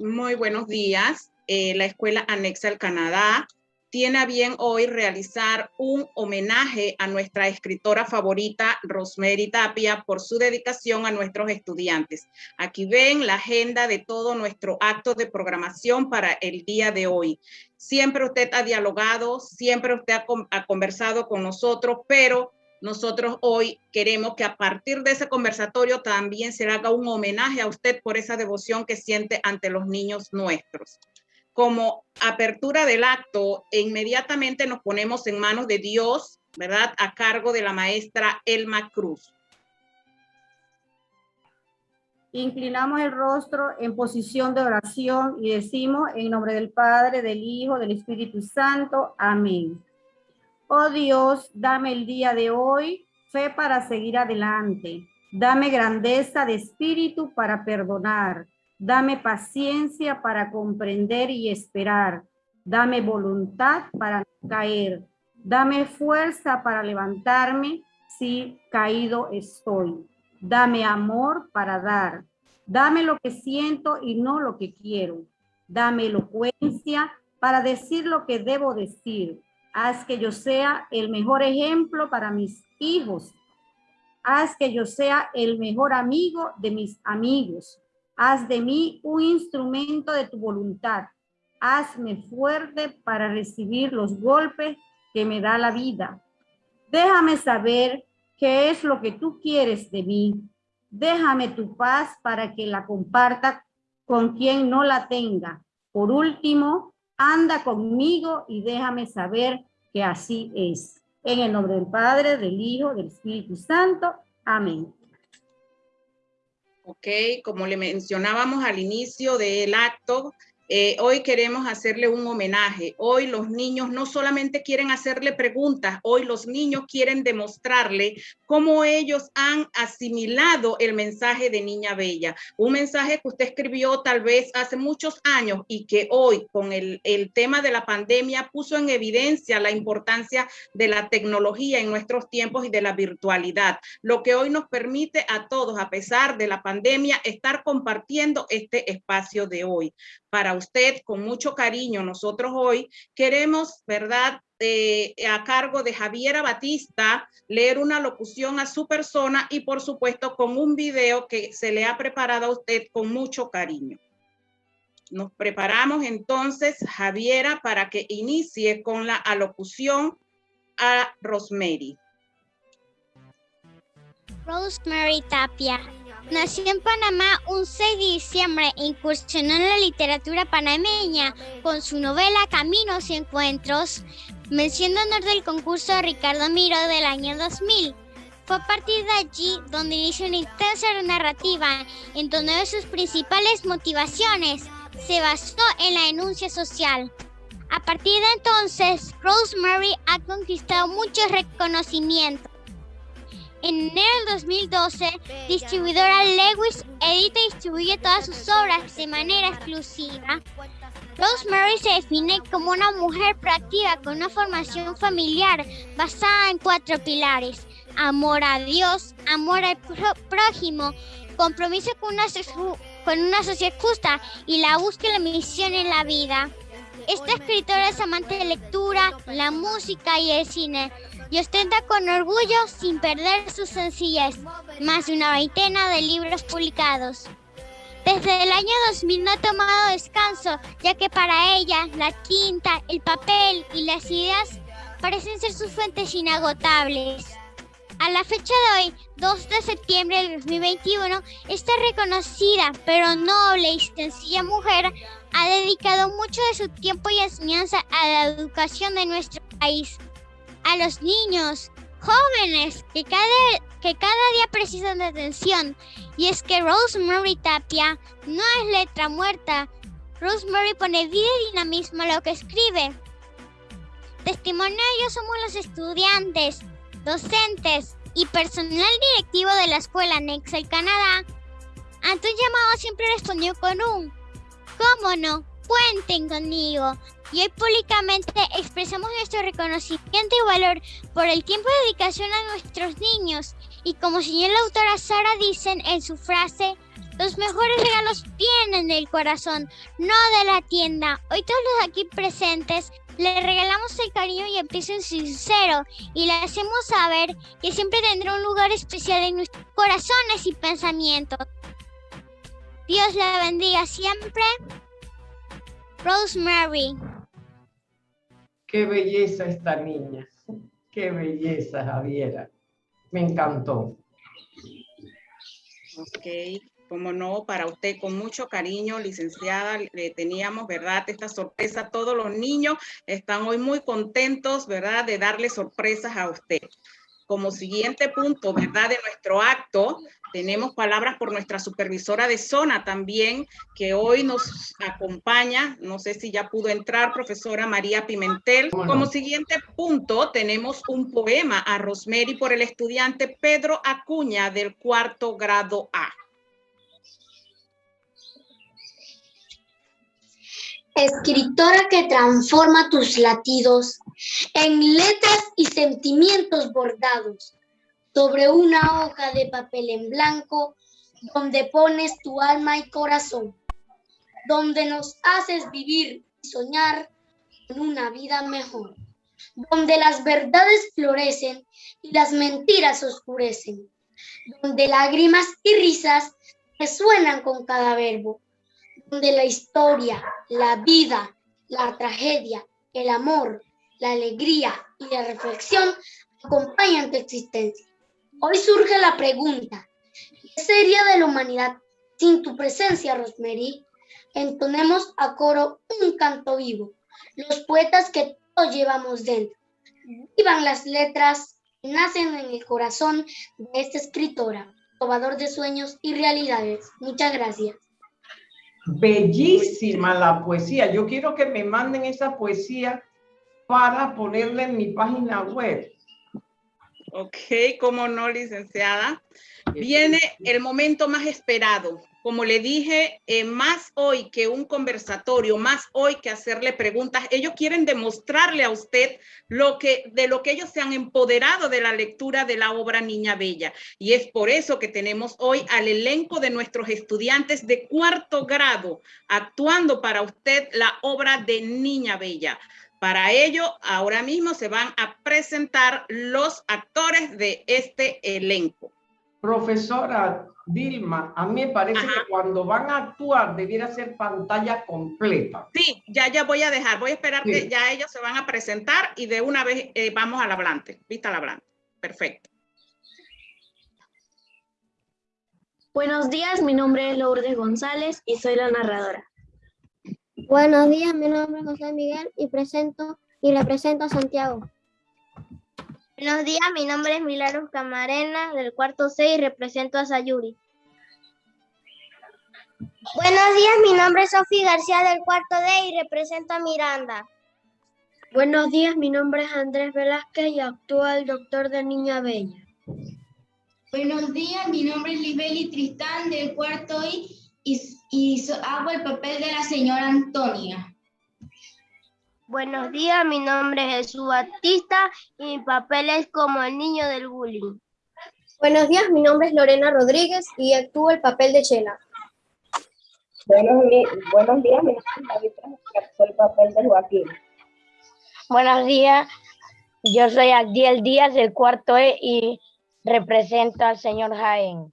Muy buenos días. Eh, la Escuela Anexa al Canadá tiene a bien hoy realizar un homenaje a nuestra escritora favorita, Rosemary Tapia, por su dedicación a nuestros estudiantes. Aquí ven la agenda de todo nuestro acto de programación para el día de hoy. Siempre usted ha dialogado, siempre usted ha, ha conversado con nosotros, pero nosotros hoy queremos que a partir de ese conversatorio también se haga un homenaje a usted por esa devoción que siente ante los niños nuestros como apertura del acto, inmediatamente nos ponemos en manos de Dios, ¿verdad? A cargo de la maestra Elma Cruz. Inclinamos el rostro en posición de oración y decimos en nombre del Padre, del Hijo, del Espíritu Santo. Amén. Oh Dios, dame el día de hoy fe para seguir adelante. Dame grandeza de espíritu para perdonar Dame paciencia para comprender y esperar. Dame voluntad para caer. Dame fuerza para levantarme si caído estoy. Dame amor para dar. Dame lo que siento y no lo que quiero. Dame elocuencia para decir lo que debo decir. Haz que yo sea el mejor ejemplo para mis hijos. Haz que yo sea el mejor amigo de mis amigos. Haz de mí un instrumento de tu voluntad. Hazme fuerte para recibir los golpes que me da la vida. Déjame saber qué es lo que tú quieres de mí. Déjame tu paz para que la comparta con quien no la tenga. Por último, anda conmigo y déjame saber que así es. En el nombre del Padre, del Hijo, del Espíritu Santo. Amén. ¿ok? Como le mencionábamos al inicio del acto, eh, hoy queremos hacerle un homenaje. Hoy los niños no solamente quieren hacerle preguntas, hoy los niños quieren demostrarle cómo ellos han asimilado el mensaje de Niña Bella. Un mensaje que usted escribió tal vez hace muchos años y que hoy con el, el tema de la pandemia puso en evidencia la importancia de la tecnología en nuestros tiempos y de la virtualidad, lo que hoy nos permite a todos, a pesar de la pandemia, estar compartiendo este espacio de hoy para usted con mucho cariño. Nosotros hoy queremos, ¿verdad? Eh, a cargo de Javiera Batista, leer una locución a su persona y por supuesto con un video que se le ha preparado a usted con mucho cariño. Nos preparamos entonces, Javiera, para que inicie con la alocución a Rosemary. Rosemary Tapia Nació en Panamá un 6 de diciembre e incursionó en la literatura panameña con su novela Caminos y Encuentros, mención de honor del concurso Ricardo Miro del año 2000. Fue a partir de allí donde inició una intensa narrativa en donde de sus principales motivaciones se basó en la denuncia social. A partir de entonces, Rosemary ha conquistado muchos reconocimientos en enero del 2012, distribuidora Lewis edita y distribuye todas sus obras de manera exclusiva. Rosemary se define como una mujer proactiva con una formación familiar basada en cuatro pilares. Amor a Dios, amor al prójimo, compromiso con una, con una sociedad justa y la búsqueda de la misión en la vida. Esta escritora es amante de lectura, la música y el cine y ostenta con orgullo, sin perder su sencillez, más de una veintena de libros publicados. Desde el año 2000 no ha tomado descanso, ya que para ella la tinta, el papel y las ideas parecen ser sus fuentes inagotables. A la fecha de hoy, 2 de septiembre de 2021, esta reconocida pero noble y sencilla mujer ha dedicado mucho de su tiempo y enseñanza a la educación de nuestro país a los niños, jóvenes que cada, que cada día precisan de atención. Y es que Rosemary Tapia no es letra muerta. Rosemary pone vida y dinamismo a lo que escribe. Testimonio de ello somos los estudiantes, docentes y personal directivo de la escuela Nexel Canadá. Ante un llamado siempre respondió con un ¿Cómo no? Cuenten conmigo y hoy públicamente expresamos nuestro reconocimiento y valor por el tiempo de dedicación a nuestros niños y como señala la autora Sara dicen en su frase, Los mejores regalos vienen del corazón, no de la tienda. Hoy todos los aquí presentes le regalamos el cariño y el piso sincero y le hacemos saber que siempre tendrá un lugar especial en nuestros corazones y pensamientos. Dios la bendiga siempre. Rosemary. Qué belleza esta niña. Qué belleza, Javiera. Me encantó. Ok, como no, para usted con mucho cariño, licenciada, le teníamos, ¿verdad? Esta sorpresa, todos los niños están hoy muy contentos, ¿verdad? De darle sorpresas a usted. Como siguiente punto, ¿verdad? De nuestro acto, tenemos palabras por nuestra supervisora de zona también, que hoy nos acompaña. No sé si ya pudo entrar, profesora María Pimentel. Como siguiente punto, tenemos un poema a Rosemary por el estudiante Pedro Acuña del cuarto grado A. Escritora que transforma tus latidos en letras y sentimientos bordados sobre una hoja de papel en blanco donde pones tu alma y corazón, donde nos haces vivir y soñar en una vida mejor, donde las verdades florecen y las mentiras oscurecen, donde lágrimas y risas resuenan con cada verbo, donde la historia, la vida, la tragedia, el amor, la alegría y la reflexión acompañan tu existencia. Hoy surge la pregunta, ¿qué sería de la humanidad sin tu presencia, Rosemary? Entonemos a coro un canto vivo, los poetas que todos llevamos dentro. Vivan las letras que nacen en el corazón de esta escritora, probador de sueños y realidades. Muchas gracias. Bellísima la poesía. Yo quiero que me manden esa poesía para ponerla en mi página web. Ok, como no, licenciada. Viene el momento más esperado. Como le dije, eh, más hoy que un conversatorio, más hoy que hacerle preguntas, ellos quieren demostrarle a usted lo que, de lo que ellos se han empoderado de la lectura de la obra Niña Bella. Y es por eso que tenemos hoy al elenco de nuestros estudiantes de cuarto grado actuando para usted la obra de Niña Bella. Para ello, ahora mismo se van a presentar los actores de este elenco. Profesora Dilma, a mí me parece que cuando van a actuar debiera ser pantalla completa. Sí, ya, ya voy a dejar, voy a esperar que ya ellos se van a presentar y de una vez eh, vamos al hablante, vista al hablante. Perfecto. Buenos días, mi nombre es Lourdes González y soy la narradora. Buenos días, mi nombre es José Miguel y presento y represento a Santiago. Buenos días, mi nombre es Milagros Camarena del cuarto C y represento a Sayuri. Buenos días, mi nombre es Sofía García del cuarto D y represento a Miranda. Buenos días, mi nombre es Andrés Velázquez y actúo el doctor de Niña Bella. Buenos días, mi nombre es Libeli Tristán del cuarto I y, hago el papel de la señora Antonia. Buenos días, mi nombre es Jesús Batista y mi papel es como el niño del bullying. Buenos días, mi nombre es Lorena Rodríguez y actúo el papel de Chela. Buenos, buenos días, mi nombre es David y actúo el papel de Joaquín. Buenos días, yo soy Adiel Díaz del cuarto E y represento al señor Jaén.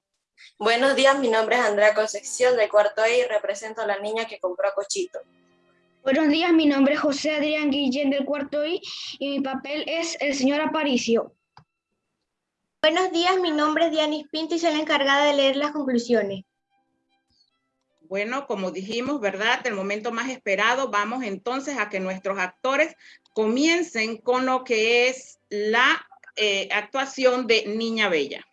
Buenos días, mi nombre es Andrea Concepción del cuarto E y represento a la niña que compró a Cochito. Buenos días, mi nombre es José Adrián Guillén del cuarto I y mi papel es el señor Aparicio. Buenos días, mi nombre es Dianis Pinto y soy la encargada de leer las conclusiones. Bueno, como dijimos, ¿verdad? El momento más esperado, vamos entonces a que nuestros actores comiencen con lo que es la eh, actuación de Niña Bella.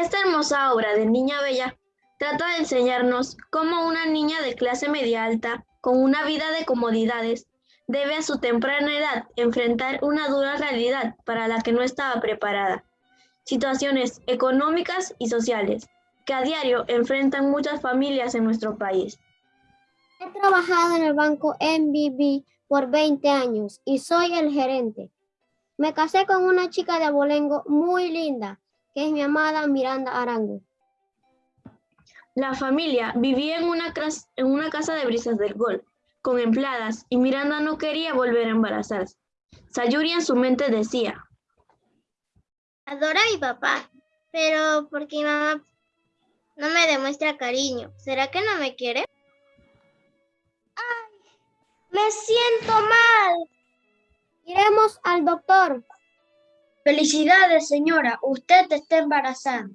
Esta hermosa obra de Niña Bella trata de enseñarnos cómo una niña de clase media alta, con una vida de comodidades, debe a su temprana edad enfrentar una dura realidad para la que no estaba preparada. Situaciones económicas y sociales que a diario enfrentan muchas familias en nuestro país. He trabajado en el banco MBB por 20 años y soy el gerente. Me casé con una chica de abolengo muy linda que es mi amada Miranda Arango. La familia vivía en una, en una casa de brisas del golf, con empleadas, y Miranda no quería volver a embarazarse. Sayuri en su mente decía, Adora a mi papá, pero porque mi mamá no me demuestra cariño, ¿será que no me quiere? ¡Ay! Me siento mal. Iremos al doctor. Felicidades, señora. Usted está embarazada.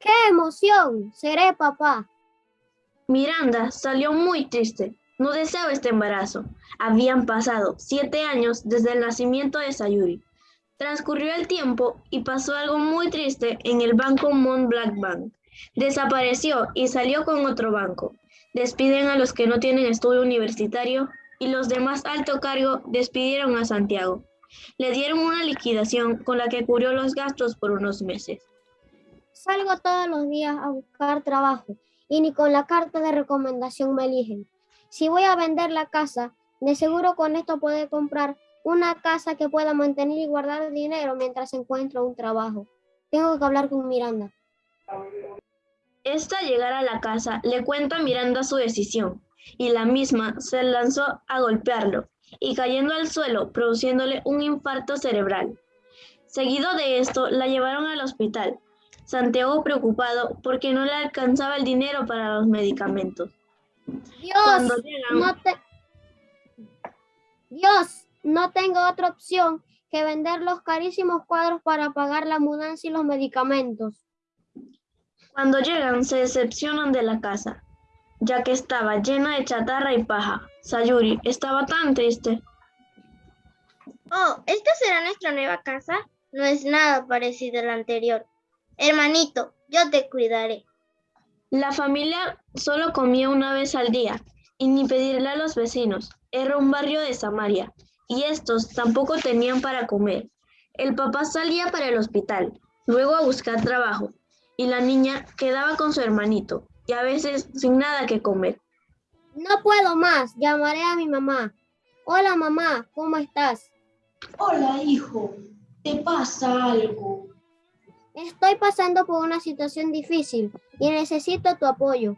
¡Qué emoción! Seré papá. Miranda salió muy triste. No deseaba este embarazo. Habían pasado siete años desde el nacimiento de Sayuri. Transcurrió el tiempo y pasó algo muy triste en el banco Mont Black Bank. Desapareció y salió con otro banco. Despiden a los que no tienen estudio universitario y los de más alto cargo despidieron a Santiago. Le dieron una liquidación con la que cubrió los gastos por unos meses. Salgo todos los días a buscar trabajo y ni con la carta de recomendación me eligen. Si voy a vender la casa, de seguro con esto puedo comprar una casa que pueda mantener y guardar dinero mientras encuentro un trabajo. Tengo que hablar con Miranda. Esta llegar a la casa le cuenta a Miranda su decisión y la misma se lanzó a golpearlo y cayendo al suelo, produciéndole un infarto cerebral. Seguido de esto, la llevaron al hospital. Santiago preocupado porque no le alcanzaba el dinero para los medicamentos. Dios, no Dios, no tengo otra opción que vender los carísimos cuadros para pagar la mudanza y los medicamentos. Cuando llegan, se decepcionan de la casa, ya que estaba llena de chatarra y paja. Sayuri estaba tan triste. Oh, ¿esta será nuestra nueva casa? No es nada parecido a la anterior. Hermanito, yo te cuidaré. La familia solo comía una vez al día y ni pedirle a los vecinos. Era un barrio de Samaria y estos tampoco tenían para comer. El papá salía para el hospital, luego a buscar trabajo y la niña quedaba con su hermanito y a veces sin nada que comer. No puedo más, llamaré a mi mamá. Hola mamá, ¿cómo estás? Hola hijo, ¿te pasa algo? Estoy pasando por una situación difícil y necesito tu apoyo.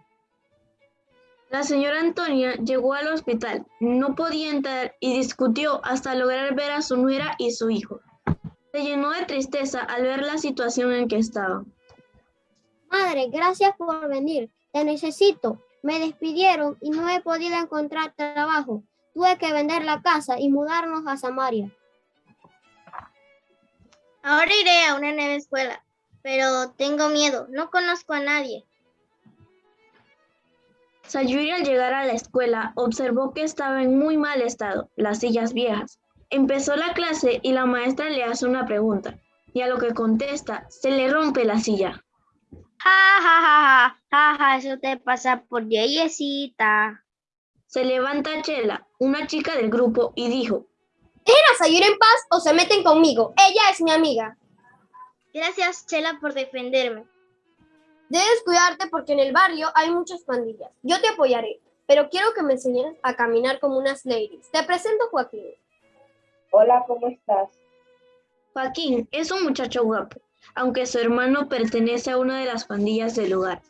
La señora Antonia llegó al hospital, no podía entrar y discutió hasta lograr ver a su nuera y su hijo. Se llenó de tristeza al ver la situación en que estaba. Madre, gracias por venir. Te necesito. Me despidieron y no he podido encontrar trabajo. Tuve que vender la casa y mudarnos a Samaria. Ahora iré a una nueva escuela, pero tengo miedo. No conozco a nadie. Sayuri al llegar a la escuela observó que estaba en muy mal estado, las sillas viejas. Empezó la clase y la maestra le hace una pregunta, y a lo que contesta se le rompe la silla. Ja, ja, ja, ja, ja, eso te pasa por yeyecita. Se levanta Chela, una chica del grupo, y dijo, ¿Dejen a Sayuri en paz o se meten conmigo? Ella es mi amiga. Gracias, Chela, por defenderme. Debes cuidarte porque en el barrio hay muchas pandillas. Yo te apoyaré, pero quiero que me enseñes a caminar como unas ladies. Te presento Joaquín. Hola, ¿cómo estás? Joaquín es un muchacho guapo aunque su hermano pertenece a una de las pandillas del lugar.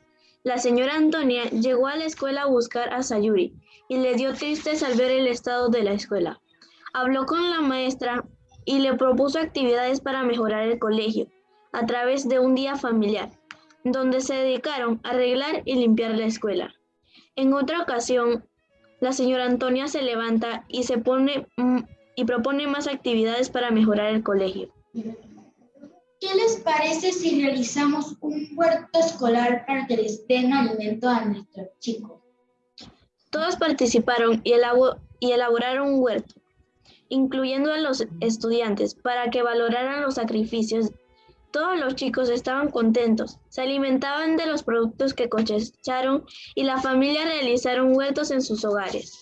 La señora Antonia llegó a la escuela a buscar a Sayuri y le dio tristeza al ver el estado de la escuela. Habló con la maestra y le propuso actividades para mejorar el colegio a través de un día familiar, donde se dedicaron a arreglar y limpiar la escuela. En otra ocasión, la señora Antonia se levanta y se pone mm, y propone más actividades para mejorar el colegio. ¿Qué les parece si realizamos un huerto escolar para que les den alimento a nuestros chicos? Todos participaron y, elaboraron un huerto, incluyendo a los estudiantes, para que valoraran los sacrificios. Todos los chicos estaban contentos, se alimentaban de los productos que cosecharon y la familia realizaron huertos en sus hogares.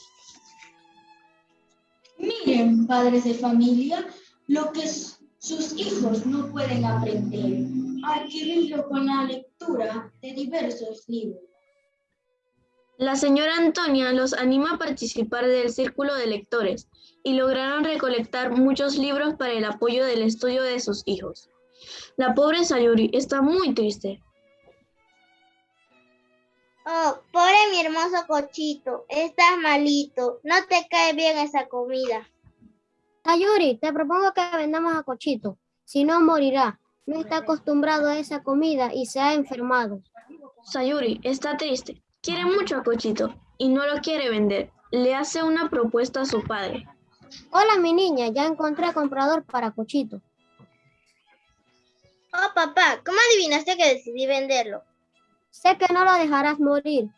Miren, padres de familia, lo que es sus hijos no pueden aprender, adquirirlo con la lectura de diversos libros. La señora Antonia los anima a participar del círculo de lectores y lograron recolectar muchos libros para el apoyo del estudio de sus hijos. La pobre Sayuri está muy triste. Oh, pobre mi hermoso cochito, estás malito, no te cae bien esa comida. Sayuri, te propongo que vendamos a Cochito, si no morirá. No está acostumbrado a esa comida y se ha enfermado. Sayuri está triste, quiere mucho a Cochito y no lo quiere vender. Le hace una propuesta a su padre. Hola mi niña, ya encontré comprador para Cochito. Oh, papá, ¿cómo adivinaste que decidí venderlo? Sé que no lo dejarás morir.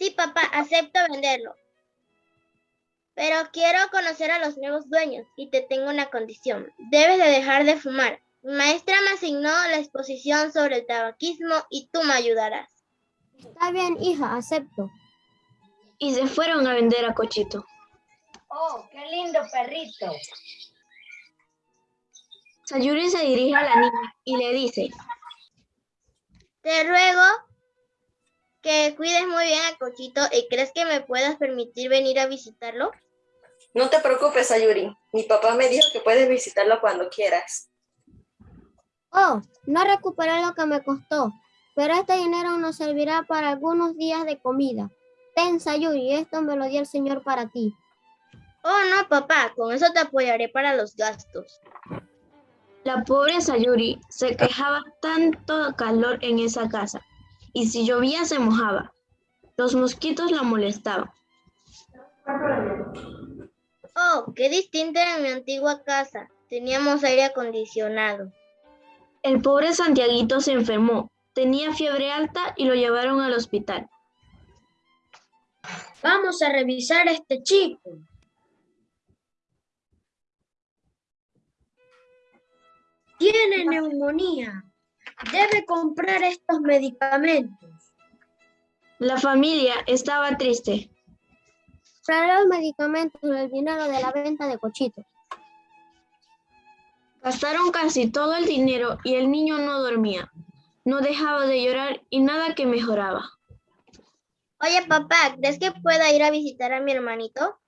Sí, papá, acepto venderlo. Pero quiero conocer a los nuevos dueños y te tengo una condición. Debes de dejar de fumar. Mi maestra me asignó la exposición sobre el tabaquismo y tú me ayudarás. Está bien, hija, acepto. Y se fueron a vender a Cochito. Oh, qué lindo perrito. Sayuri se dirige a la niña y le dice, Te ruego que cuides muy bien a Cochito y crees que me puedas permitir venir a visitarlo. No te preocupes, Sayuri. Mi papá me dijo que puedes visitarlo cuando quieras. Oh, no recuperé lo que me costó, pero este dinero nos servirá para algunos días de comida. Ten, Sayuri, esto me lo dio el Señor para ti. Oh, no, papá, con eso te apoyaré para los gastos. La pobre Sayuri se quejaba tanto calor en esa casa, y si llovía se mojaba. Los mosquitos la molestaban. Oh, qué distinta era mi antigua casa. Teníamos aire acondicionado. El pobre Santiaguito se enfermó, tenía fiebre alta y lo llevaron al hospital. Vamos a revisar a este chico. Tiene neumonía. Debe comprar estos medicamentos. La familia estaba triste. Traeré los medicamentos y el dinero de la venta de cochitos. Gastaron casi todo el dinero y el niño no dormía. No dejaba de llorar y nada que mejoraba. Oye, papá, ¿crees que pueda ir a visitar a mi hermanito?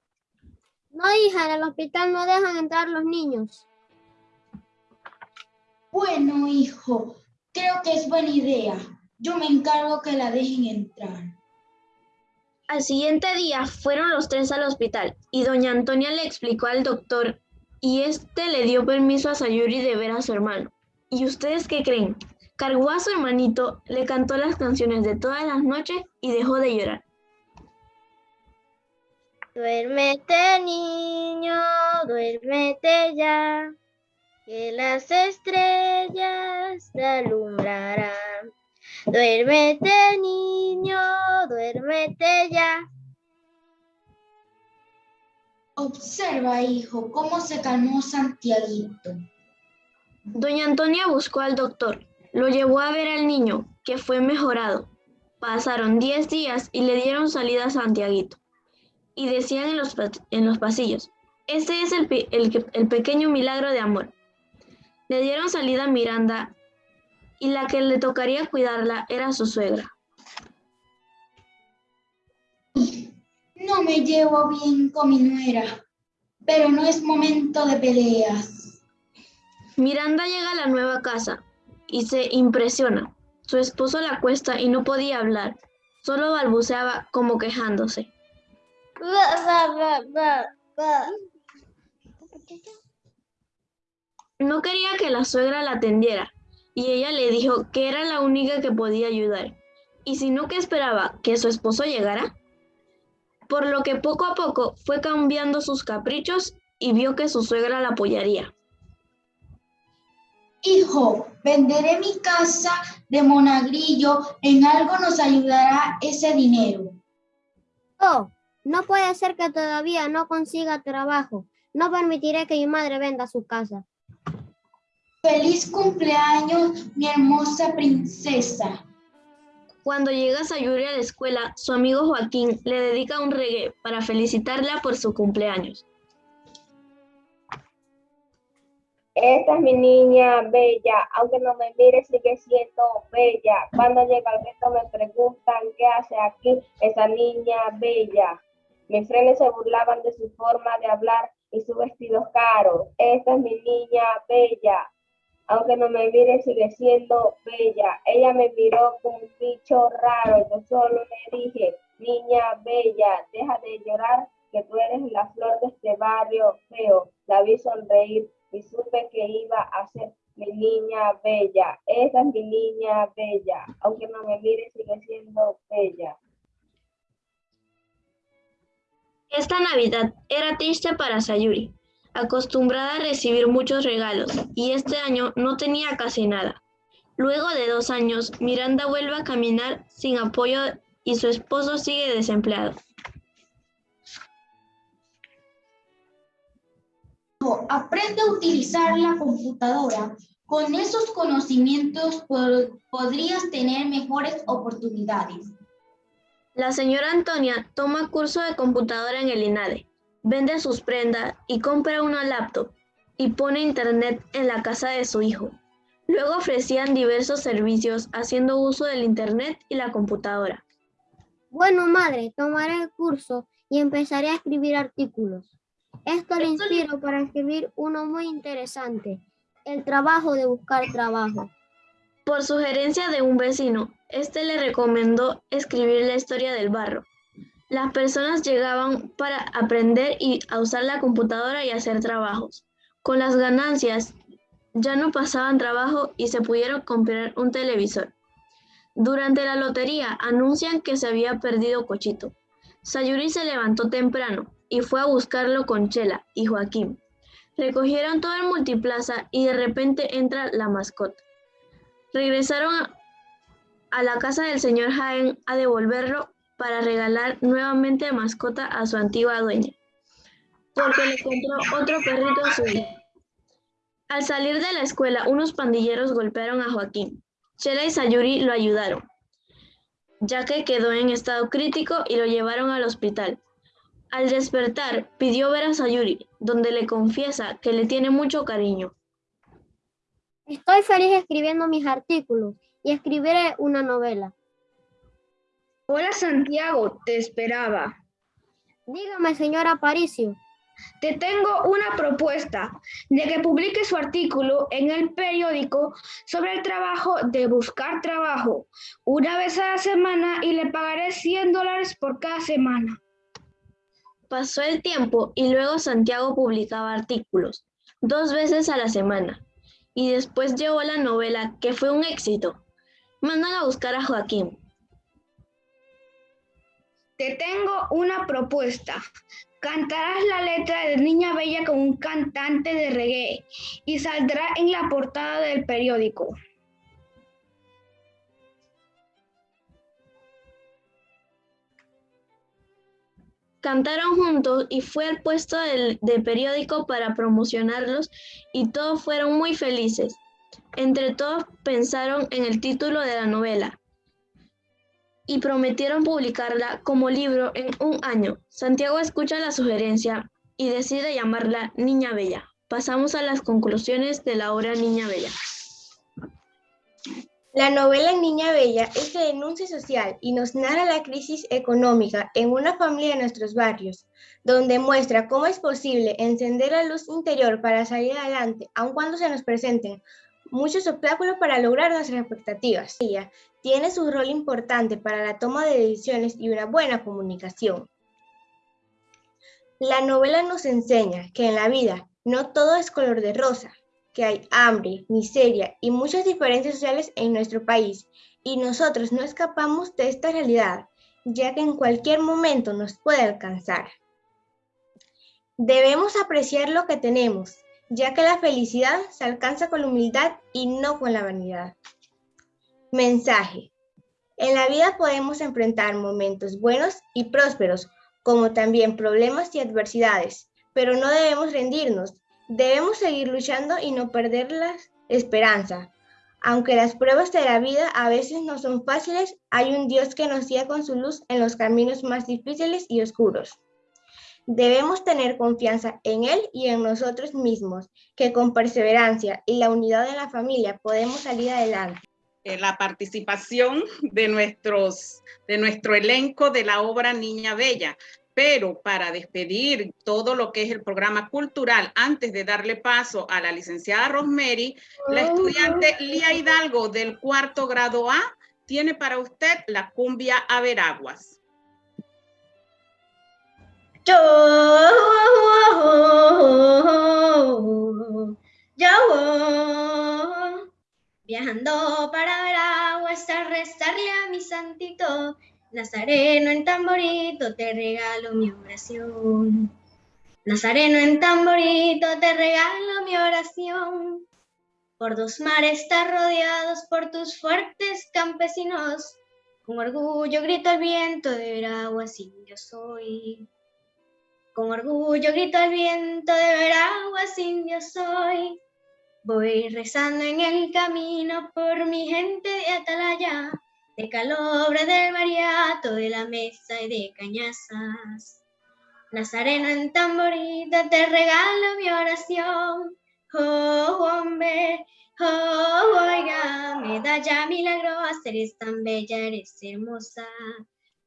No, hija, en el hospital no dejan entrar los niños. Bueno, hijo, creo que es buena idea. Yo me encargo que la dejen entrar. Al siguiente día fueron los tres al hospital y doña Antonia le explicó al doctor y este le dio permiso a Sayuri de ver a su hermano. ¿Y ustedes qué creen? Cargó a su hermanito, le cantó las canciones de todas las noches y dejó de llorar. Duérmete, niño, duérmete ya, que las estrellas te alumbrarán. Duérmete, niño, duérmete ya. Observa, hijo, cómo se calmó Santiaguito. Doña Antonia buscó al doctor, lo llevó a ver al niño, que fue mejorado. Pasaron 10 días y le dieron salida a Santiaguito. Y decían en los, en los pasillos, este es el, el, el pequeño milagro de amor. Le dieron salida a Miranda y la que le tocaría cuidarla era su suegra. No me llevo bien con mi nuera, pero no es momento de peleas. Miranda llega a la nueva casa y se impresiona. Su esposo la acuesta y no podía hablar, solo balbuceaba como quejándose. No quería que la suegra la atendiera y ella le dijo que era la única que podía ayudar. Y si no, que esperaba que su esposo llegara. Por lo que poco a poco fue cambiando sus caprichos y vio que su suegra la apoyaría. Hijo, venderé mi casa de Monagrillo, en algo nos ayudará ese dinero. Oh, no puede ser que todavía no consiga trabajo. No permitiré que mi madre venda su casa. Feliz cumpleaños, mi hermosa princesa. Cuando llega Sayuri a la escuela, su amigo Joaquín le dedica un reggae para felicitarla por su cumpleaños. Esta es mi niña bella, aunque no me mire sigue siendo bella. Cuando llega al resto me preguntan qué hace aquí esa niña bella. Mis frenes se burlaban de su forma de hablar y su vestido caro. Esta es mi niña bella. Aunque no me mire sigue siendo bella. Ella me miró con un bicho raro, yo solo le dije, niña bella, deja de llorar, que tú eres la flor de este barrio feo. La vi sonreír y supe que iba a ser mi niña bella. Esa es mi niña bella, aunque no me mire sigue siendo bella. Esta Navidad era triste para Sayuri, acostumbrada a recibir muchos regalos, y este año no tenía casi nada. Luego de dos años, Miranda vuelve a caminar sin apoyo y su esposo sigue desempleado. Aprende a utilizar la computadora. Con esos conocimientos podrías tener mejores oportunidades. La señora Antonia toma curso de computadora en el INADE, vende sus prendas y compra una laptop y pone internet en la casa de su hijo. Luego ofrecían diversos servicios haciendo uso del internet y la computadora. Bueno, madre, tomaré el curso y empezaré a escribir artículos. Esto le inspiro para escribir uno muy interesante, el trabajo de buscar trabajo. Por sugerencia de un vecino, este le recomendó escribir la historia del barro. Las personas llegaban para aprender y a usar la computadora y hacer trabajos. Con las ganancias ya no pasaban trabajo y se pudieron comprar un televisor. Durante la lotería anuncian que se había perdido Cochito. Sayuri se levantó temprano y fue a buscarlo con Chela y Joaquín. Recogieron todo el multiplaza y de repente entra la mascota. Regresaron a la casa del señor Jaén a devolverlo para regalar nuevamente mascota a su antigua dueña, porque le compró otro perrito a su hijo. Al salir de la escuela, unos pandilleros golpearon a Joaquín. Chela y Sayuri lo ayudaron, ya que quedó en estado crítico y lo llevaron al hospital. Al despertar, pidió ver a Sayuri, donde le confiesa que le tiene mucho cariño. Estoy feliz escribiendo mis artículos y escribiré una novela. Hola Santiago, te esperaba. Dígame, señora Aparicio. Te tengo una propuesta de que publique su artículo en el periódico sobre el trabajo de buscar trabajo una vez a la semana y le pagaré 100 dólares por cada semana. Pasó el tiempo y luego Santiago publicaba artículos dos veces a la semana y después llevó la novela que fue un éxito mandan a buscar a Joaquín. Te tengo una propuesta. Cantarás la letra de Niña Bella con un cantante de reggae y saldrá en la portada del periódico. Cantaron juntos y fue al puesto del periódico para promocionarlos y todos fueron muy felices. Entre todos pensaron en el título de la novela y prometieron publicarla como libro en un año. Santiago escucha la sugerencia y decide llamarla Niña Bella. Pasamos a las conclusiones de la obra Niña Bella. La novela Niña Bella es de denuncia social y nos narra la crisis económica en una familia de nuestros barrios, donde muestra cómo es posible encender la luz interior para salir adelante, aun cuando se nos presenten muchos obstáculos para lograr nuestras expectativas. Tiene su rol importante para la toma de decisiones y una buena comunicación. La novela nos enseña que en la vida no todo es color de rosa, que hay hambre, miseria y muchas diferencias sociales en nuestro país y nosotros no escapamos de esta realidad, ya que en cualquier momento nos puede alcanzar. Debemos apreciar lo que tenemos ya que la felicidad se alcanza con la humildad y no con la vanidad. Mensaje. En la vida podemos enfrentar momentos buenos y prósperos, como también problemas y adversidades, pero no debemos rendirnos. Debemos seguir luchando y no perder la esperanza. Aunque las pruebas de la vida a veces no son fáciles, hay un Dios que nos guía con su luz en los caminos más difíciles y oscuros. Debemos tener confianza en Él y en nosotros mismos, que con perseverancia y la unidad de la familia podemos salir adelante. Eh, la participación de, nuestros, de nuestro elenco de la obra Niña Bella. pero para despedir todo lo que es el programa cultural, antes de darle paso a la licenciada Rosemary, la estudiante Lía Hidalgo del cuarto grado A tiene para usted la cumbia a Veraguas. Yo, yo, viajando para Veraguas a rezarle a mi santito, Nazareno en tamborito te regalo mi oración. Nazareno en tamborito te regalo mi oración. Por dos mares estás rodeados por tus fuertes campesinos. Con orgullo grito al viento de Veraguas, indio soy. Con orgullo grito al viento de Veraguas, indio soy. Voy rezando en el camino por mi gente de Atalaya de calobre del mariato, de la mesa y de cañazas. Nazareno en tamborita te regalo mi oración. Oh, hombre, oh, oiga, medalla milagrosa, eres tan bella, eres hermosa.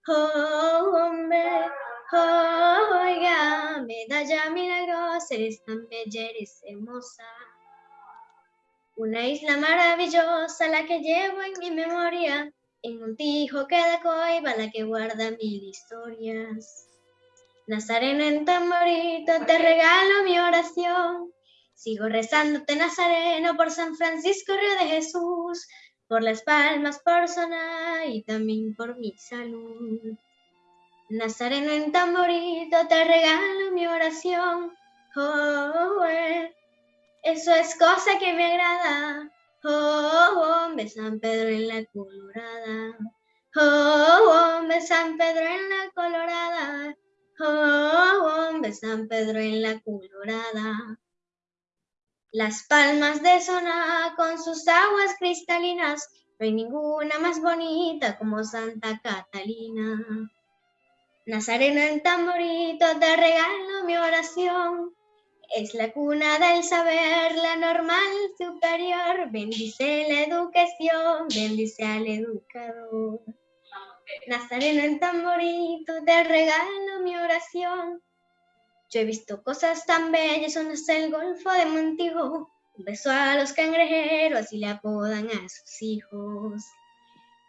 Oh, hombre, oh, oiga, medalla milagrosa, eres tan bella, eres hermosa. Una isla maravillosa la que llevo en mi memoria, en Montijo queda coiba la que guarda mil historias. Nazareno en tamborito te regalo mi oración. Sigo rezándote Nazareno por San Francisco Río de Jesús, por las palmas, por Soná y también por mi salud. Nazareno en tamborito te regalo mi oración. Oh, eh. Eso es cosa que me agrada. Oh, hombre, San Pedro en la colorada. Oh, hombre, San Pedro en la colorada. Oh, hombre, San Pedro en la colorada. Las palmas de Soná con sus aguas cristalinas, no hay ninguna más bonita como Santa Catalina. Nazareno en tamborito te regalo mi oración. Es la cuna del saber, la normal superior. Bendice la educación, bendice al educador. Nazareno en tamborito, te regalo mi oración. Yo he visto cosas tan bellas, son es el Golfo de Montijo. Un beso a los cangrejeros y le apodan a sus hijos.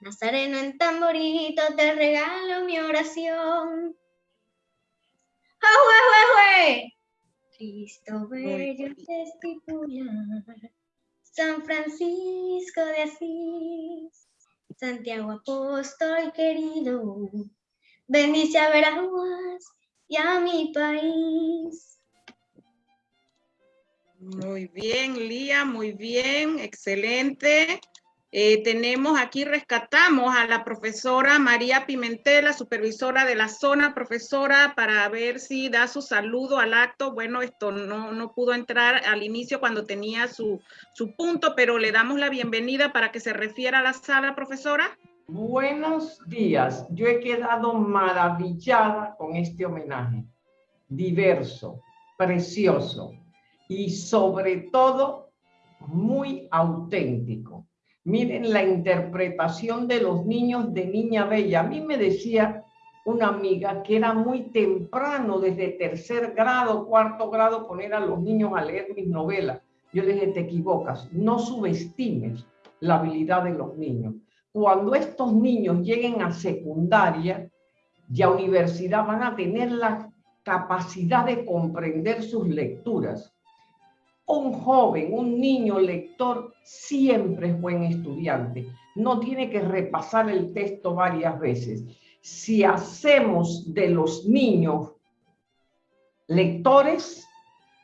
Nazareno en tamborito, te regalo mi oración. ¡Jue, Cristo bello testicular, San Francisco de Asís, Santiago apóstol querido, bendice a Veraguas y a mi país. Muy bien, Lía, muy bien, excelente. Eh, tenemos aquí, rescatamos a la profesora María Pimentel, la supervisora de la zona, profesora, para ver si da su saludo al acto. Bueno, esto no, no pudo entrar al inicio cuando tenía su, su punto, pero le damos la bienvenida para que se refiera a la sala, profesora. Buenos días. Yo he quedado maravillada con este homenaje. Diverso, precioso y sobre todo muy auténtico Miren la interpretación de los niños de Niña Bella. A mí me decía una amiga que era muy temprano, desde tercer grado, cuarto grado, poner a los niños a leer mis novelas. Yo le dije, te equivocas, no subestimes la habilidad de los niños. Cuando estos niños lleguen a secundaria y a universidad van a tener la capacidad de comprender sus lecturas un joven, un niño lector siempre es buen estudiante. No tiene que repasar el texto varias veces. Si hacemos de los niños lectores,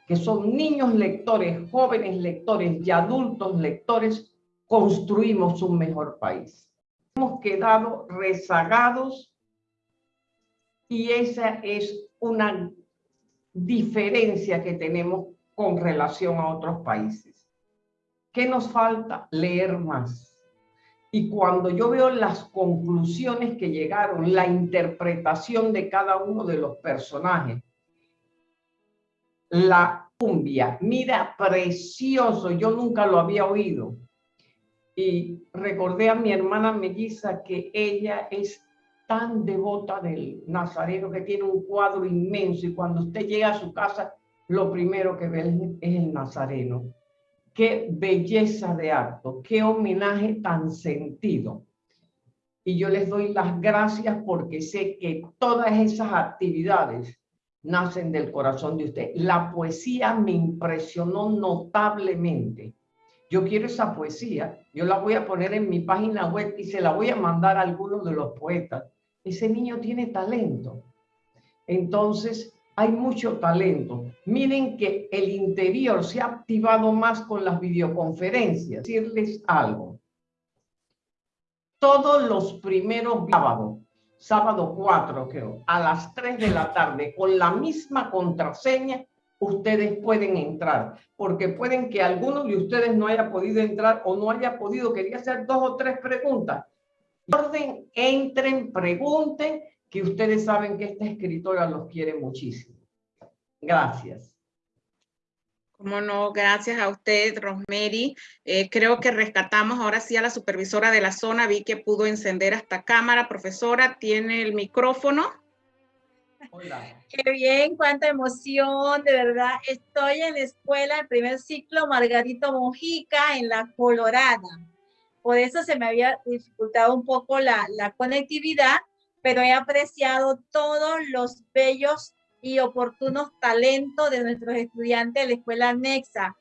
que son niños lectores, jóvenes lectores y adultos lectores, construimos un mejor país. Hemos quedado rezagados y esa es una diferencia que tenemos con relación a otros países. ¿Qué nos falta? Leer más. Y cuando yo veo las conclusiones que llegaron, la interpretación de cada uno de los personajes, la cumbia, mira, precioso, yo nunca lo había oído. Y recordé a mi hermana melliza que ella es tan devota del Nazareno que tiene un cuadro inmenso y cuando usted llega a su casa, lo primero que ve es el Nazareno. Qué belleza de acto, qué homenaje tan sentido. Y yo les doy las gracias porque sé que todas esas actividades nacen del corazón de usted. La poesía me impresionó notablemente. Yo quiero esa poesía, yo la voy a poner en mi página web y se la voy a mandar a algunos de los poetas ese niño tiene talento. Entonces, hay mucho talento. Miren que el interior se ha activado más con las videoconferencias. Decirles algo. Todos los primeros sábados, sábado 4 creo, a las 3 de la tarde, con la misma contraseña, ustedes pueden entrar, porque pueden que alguno de ustedes no haya podido entrar o no haya podido, quería hacer dos o tres preguntas, orden, entren, pregunten, que ustedes saben que esta escritora los quiere muchísimo. Gracias. Como no, gracias a usted, Rosemary. Eh, creo que rescatamos ahora sí a la supervisora de la zona. Vi que pudo encender esta cámara. Profesora, tiene el micrófono. Hola. Qué bien, cuánta emoción, de verdad. Estoy en la escuela, el primer ciclo Margarito Mojica en La Colorada por eso se me había dificultado un poco la, la conectividad, pero he apreciado todos los bellos y oportunos talentos de nuestros estudiantes de la Escuela Nexa.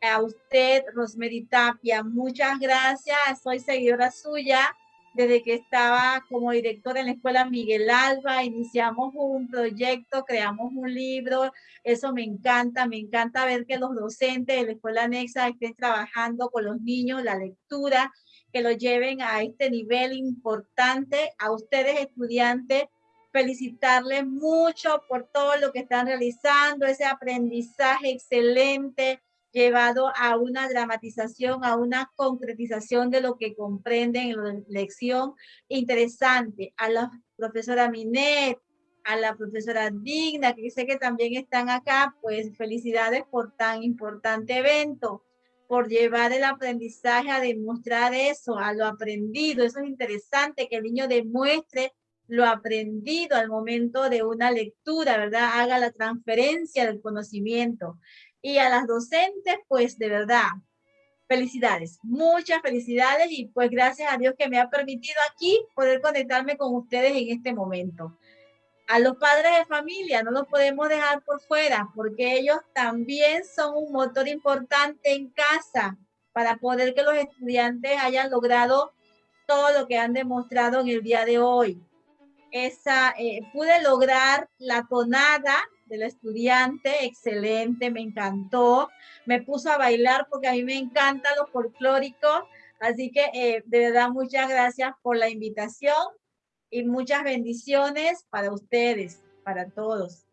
A usted, Rosemary Tapia, muchas gracias. Soy seguidora suya desde que estaba como directora en la Escuela Miguel Alba. Iniciamos un proyecto, creamos un libro. Eso me encanta. Me encanta ver que los docentes de la Escuela Nexa estén trabajando con los niños la lectura, que lo lleven a este nivel importante. A ustedes estudiantes, felicitarles mucho por todo lo que están realizando, ese aprendizaje excelente llevado a una dramatización, a una concretización de lo que comprenden en la lección interesante. A la profesora Minet, a la profesora Digna, que sé que también están acá, pues felicidades por tan importante evento por llevar el aprendizaje a demostrar eso, a lo aprendido. Eso es interesante, que el niño demuestre lo aprendido al momento de una lectura, ¿verdad? Haga la transferencia del conocimiento. Y a las docentes, pues de verdad, felicidades, muchas felicidades y pues gracias a Dios que me ha permitido aquí poder conectarme con ustedes en este momento a los padres de familia no los podemos dejar por fuera porque ellos también son un motor importante en casa para poder que los estudiantes hayan logrado todo lo que han demostrado en el día de hoy. Esa, eh, pude lograr la tonada del estudiante, excelente, me encantó. Me puso a bailar porque a mí me encanta lo folclórico. Así que eh, de verdad muchas gracias por la invitación y muchas bendiciones para ustedes, para todos.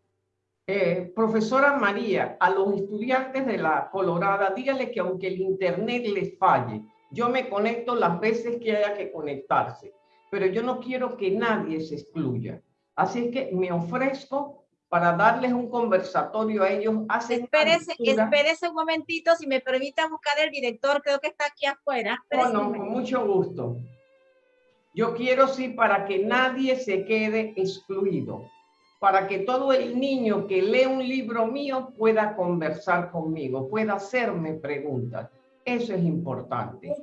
Eh, profesora María, a los estudiantes de la Colorada, dígale que aunque el internet les falle, yo me conecto las veces que haya que conectarse, pero yo no quiero que nadie se excluya. Así que me ofrezco para darles un conversatorio a ellos. espérese, espérese un momentito, si me permite buscar el director, creo que está aquí afuera. Bueno, con mucho gusto. Yo quiero sí para que nadie se quede excluido, para que todo el niño que lee un libro mío pueda conversar conmigo, pueda hacerme preguntas. Eso es importante.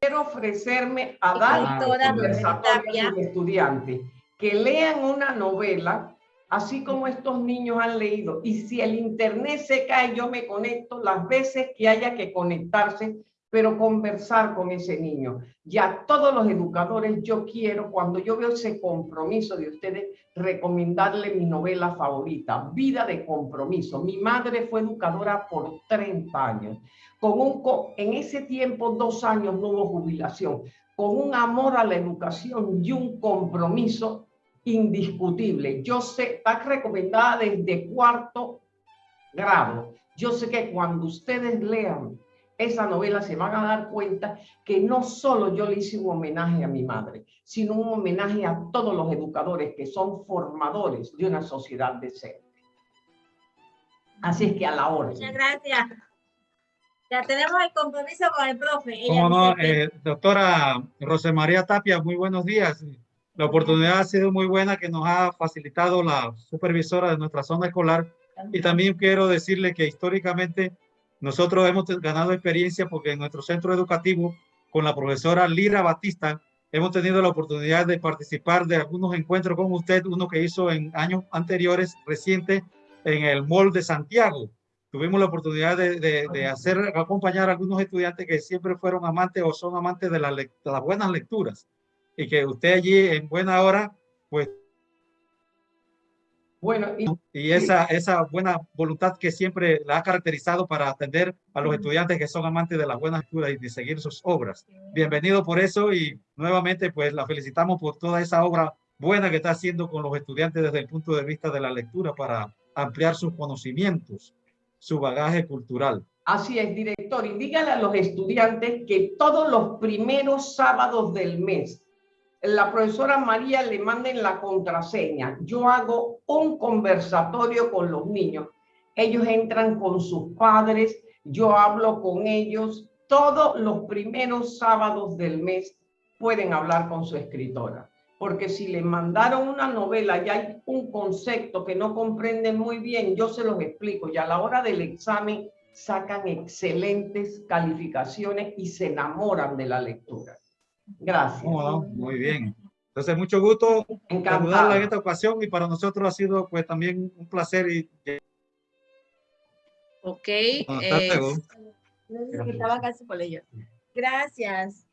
Quiero ofrecerme a dar conversatorio a los estudiantes que lean una novela, así como estos niños han leído. Y si el internet se cae, yo me conecto las veces que haya que conectarse pero conversar con ese niño. Ya todos los educadores, yo quiero, cuando yo veo ese compromiso de ustedes, recomendarle mi novela favorita, Vida de Compromiso. Mi madre fue educadora por 30 años. Con un, en ese tiempo, dos años no hubo jubilación, con un amor a la educación y un compromiso indiscutible. Yo sé, está recomendada desde cuarto grado. Yo sé que cuando ustedes lean esa novela se van a dar cuenta que no solo yo le hice un homenaje a mi madre, sino un homenaje a todos los educadores que son formadores de una sociedad decente. Así es que a la hora. Muchas gracias. Ya tenemos el compromiso con el profe. ¿Cómo no? Eh, doctora José María Tapia, muy buenos días. La oportunidad ha sido muy buena que nos ha facilitado la supervisora de nuestra zona escolar y también quiero decirle que históricamente nosotros hemos ganado experiencia porque en nuestro centro educativo con la profesora Lira Batista hemos tenido la oportunidad de participar de algunos encuentros con usted, uno que hizo en años anteriores, reciente, en el Mall de Santiago. Tuvimos la oportunidad de, de, hacer, acompañar a algunos estudiantes que siempre fueron amantes o son amantes de, la, de las buenas lecturas y que usted allí en buena hora, pues bueno, y, esa, esa buena voluntad que siempre la ha caracterizado para atender a los estudiantes que son amantes de las buenas lecturas y de seguir sus obras. Bienvenido por eso y nuevamente pues la felicitamos por toda esa obra buena que está haciendo con los estudiantes desde el punto de vista de la lectura para ampliar sus conocimientos, su bagaje cultural. Así es, director, y dígale a los estudiantes que todos los primeros sábados del mes la profesora María le manden la contraseña. Yo hago un conversatorio con los niños. Ellos entran con sus padres, yo hablo con ellos. Todos los primeros sábados del mes pueden hablar con su escritora. Porque si le mandaron una novela y hay un concepto que no comprenden muy bien, yo se los explico. Y a la hora del examen sacan excelentes calificaciones y se enamoran de la lectura. Gracias. muy bien. Entonces, mucho gusto saludarla en esta ocasión y para nosotros ha sido pues también un placer. Y... Ok. Eh, casi por ello. Gracias.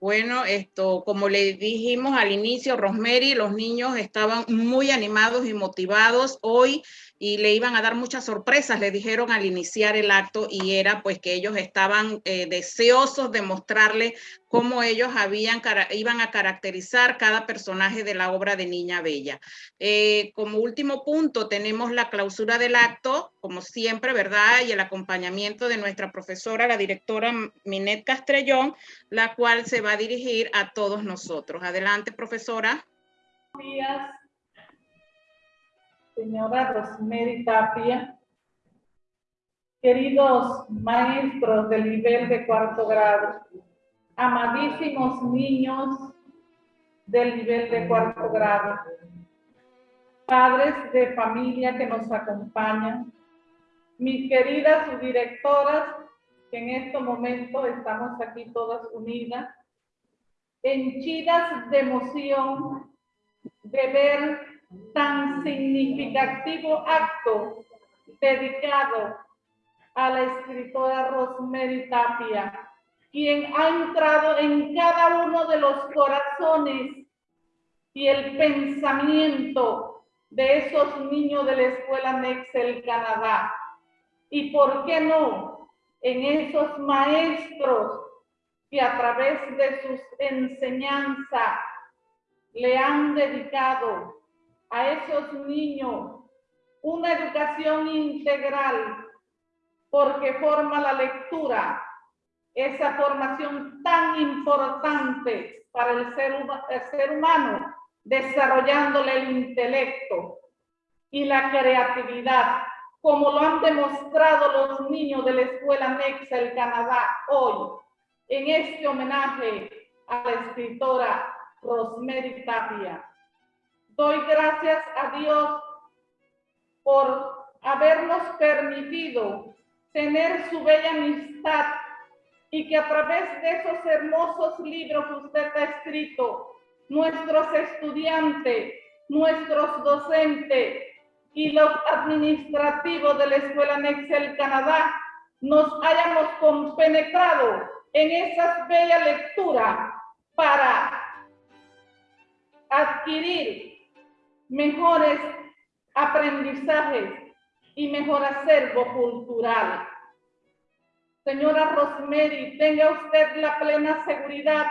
Bueno, esto, como le dijimos al inicio, Rosemary, los niños estaban muy animados y motivados hoy y le iban a dar muchas sorpresas, le dijeron al iniciar el acto y era pues que ellos estaban eh, deseosos de mostrarle cómo ellos habían, iban a caracterizar cada personaje de la obra de Niña Bella. Eh, como último punto tenemos la clausura del acto, como siempre, ¿verdad? Y el acompañamiento de nuestra profesora, la directora Minet Castrellón, la cual se va a dirigir a todos nosotros. Adelante, profesora. Buenos días señora Rosemary Tapia, queridos maestros del nivel de cuarto grado, amadísimos niños del nivel de cuarto grado, padres de familia que nos acompañan, mis queridas subdirectoras, que en este momento estamos aquí todas unidas, henchidas de emoción de ver tan significativo acto dedicado a la escritora Rosemary Tapia, quien ha entrado en cada uno de los corazones y el pensamiento de esos niños de la escuela Nexel Canadá. Y por qué no, en esos maestros que a través de sus enseñanzas le han dedicado a esos niños una educación integral porque forma la lectura, esa formación tan importante para el ser, humano, desarrollándole el intelecto y la creatividad, como lo han demostrado los niños de la Escuela Nexa Canadá hoy, en este homenaje a la escritora Rosemary Tapia. Doy gracias a Dios por habernos permitido tener su bella amistad y que a través de esos hermosos libros que usted ha escrito, nuestros estudiantes, nuestros docentes y los administrativos de la Escuela Nexel Canadá nos hayamos compenetrado en esas bellas lecturas para adquirir mejores aprendizajes y mejor acervo cultural. Señora Rosemary, tenga usted la plena seguridad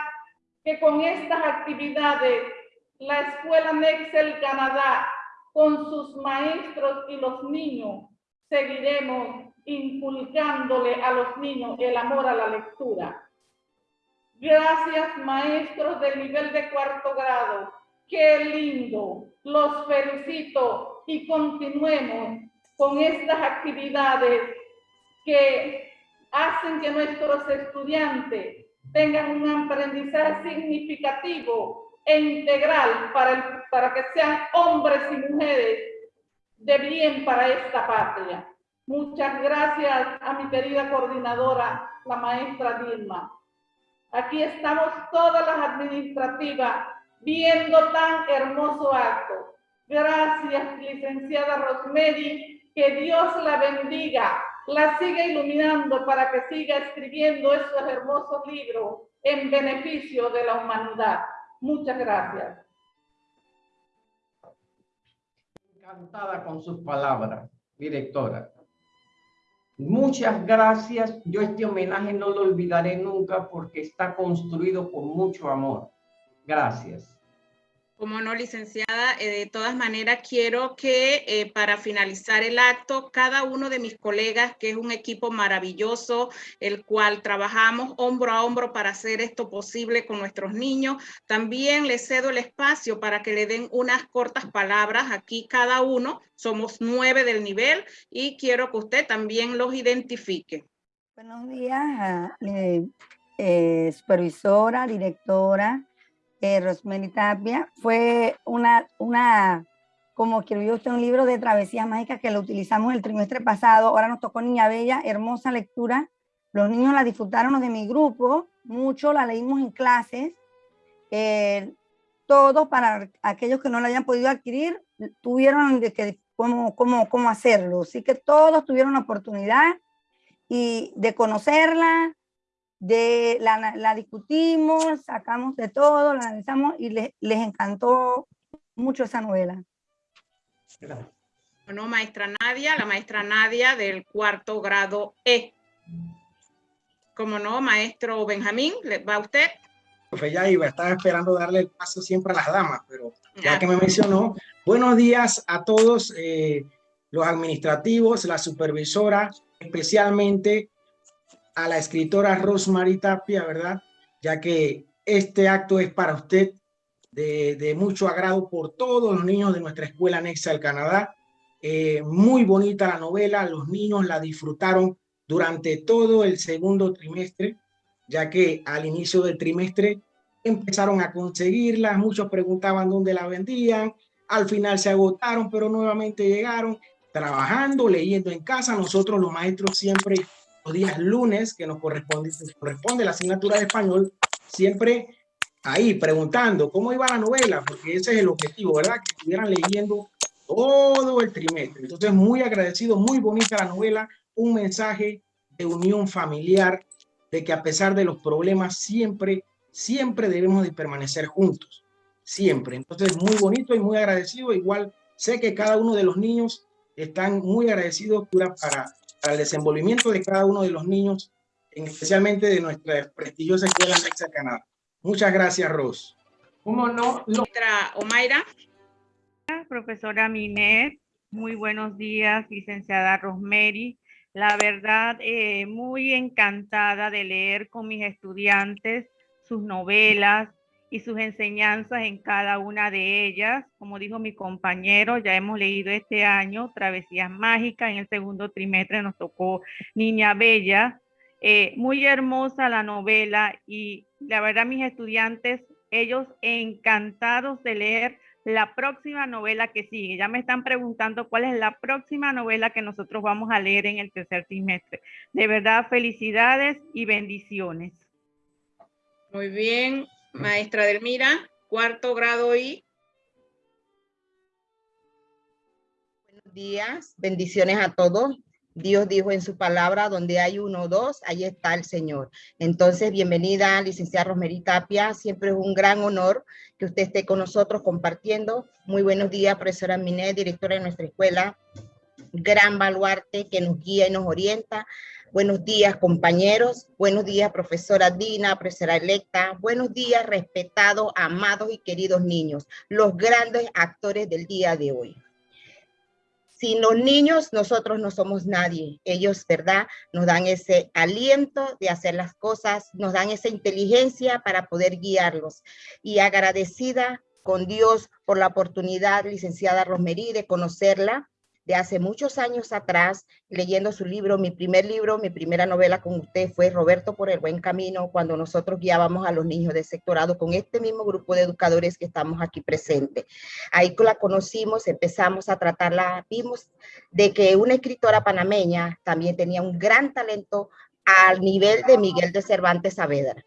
que con estas actividades la Escuela Nexel Canadá, con sus maestros y los niños, seguiremos inculcándole a los niños el amor a la lectura. Gracias, maestros del nivel de cuarto grado. Qué lindo los felicito y continuemos con estas actividades que hacen que nuestros estudiantes tengan un aprendizaje significativo e integral para, para que sean hombres y mujeres de bien para esta patria. Muchas gracias a mi querida coordinadora, la maestra Dilma. Aquí estamos todas las administrativas viendo tan hermoso acto. Gracias, licenciada Rosemary, que Dios la bendiga, la siga iluminando para que siga escribiendo esos hermosos libros en beneficio de la humanidad. Muchas gracias. Encantada con sus palabras, directora. Muchas gracias. Yo este homenaje no lo olvidaré nunca porque está construido con mucho amor. Gracias. Como no, licenciada, eh, de todas maneras quiero que eh, para finalizar el acto, cada uno de mis colegas, que es un equipo maravilloso, el cual trabajamos hombro a hombro para hacer esto posible con nuestros niños, también les cedo el espacio para que le den unas cortas palabras. Aquí cada uno, somos nueve del nivel y quiero que usted también los identifique. Buenos días, eh, supervisora, directora, eh, Rosemary Tapia, fue una, una, como escribió usted un libro de travesías mágicas que lo utilizamos el trimestre pasado, ahora nos tocó Niña Bella, hermosa lectura, los niños la disfrutaron de mi grupo, mucho, la leímos en clases, eh, todos para aquellos que no la hayan podido adquirir, tuvieron de que, cómo, cómo, cómo hacerlo, así que todos tuvieron la oportunidad y de conocerla, de la, la, discutimos, sacamos de todo, la analizamos y les, les encantó mucho esa novela. Bueno, maestra Nadia, la maestra Nadia del cuarto grado E. Como no, maestro Benjamín, ¿va usted? Profe, ya iba, estaba esperando darle el paso siempre a las damas, pero ya que me mencionó, buenos días a todos eh, los administrativos, la supervisora, especialmente a la escritora Rosemary Tapia, ¿verdad? Ya que este acto es para usted de, mucho agrado por todos los niños de nuestra escuela anexa al Canadá. Eh, muy bonita la novela, los niños la disfrutaron durante todo el segundo trimestre, ya que al inicio del trimestre empezaron a conseguirla, muchos preguntaban dónde la vendían, al final se agotaron, pero nuevamente llegaron trabajando, leyendo en casa. Nosotros los maestros siempre los días lunes, que nos corresponde, corresponde la asignatura de español, siempre ahí preguntando cómo iba la novela, porque ese es el objetivo, ¿verdad? Que estuvieran leyendo todo el trimestre. Entonces, muy agradecido, muy bonita la novela, un mensaje de unión familiar, de que a pesar de los problemas, siempre, siempre debemos de permanecer juntos, siempre. Entonces, muy bonito y muy agradecido. Igual sé que cada uno de los niños están muy agradecidos para para el desenvolvimiento de cada uno de los niños, especialmente de nuestra prestigiosa escuela Alexa Canadá. Muchas gracias, Ros. ¿Cómo no? Otra, Omaira. Profesora Minet, muy buenos días, licenciada Rosemary. La verdad, eh, muy encantada de leer con mis estudiantes sus novelas, y sus enseñanzas en cada una de ellas. Como dijo mi compañero, ya hemos leído este año Travesías Mágicas, en el segundo trimestre nos tocó Niña Bella. Eh, muy hermosa la novela y la verdad mis estudiantes, ellos encantados de leer la próxima novela que sigue. Ya me están preguntando cuál es la próxima novela que nosotros vamos a leer en el tercer trimestre. De verdad, felicidades y bendiciones. Muy bien, Maestra Delmira, cuarto grado I. Buenos días, bendiciones a todos. Dios dijo en su palabra, donde hay uno o dos, ahí está el Señor. Entonces, bienvenida, licenciada Rosemary Tapia. Siempre es un gran honor que usted esté con nosotros compartiendo. Muy buenos días, profesora Minet, directora de nuestra escuela. Gran baluarte que nos guía y nos orienta. Buenos días, compañeros. Buenos días, profesora Dina, profesora electa. Buenos días, respetados, amados y queridos niños, los grandes actores del día de hoy. Sin los niños, nosotros no somos nadie. Ellos, ¿verdad? Nos dan ese aliento de hacer las cosas, nos dan esa inteligencia para poder guiarlos. Y agradecida con Dios por la oportunidad, licenciada Rosemary, de conocerla, de hace muchos años atrás, leyendo su libro, mi primer libro, mi primera novela con usted fue Roberto por el buen camino, cuando nosotros guiábamos a los niños de sectorado con este mismo grupo de educadores que estamos aquí presentes. Ahí la conocimos, empezamos a tratarla, vimos de que una escritora panameña también tenía un gran talento al nivel de Miguel de Cervantes Saavedra.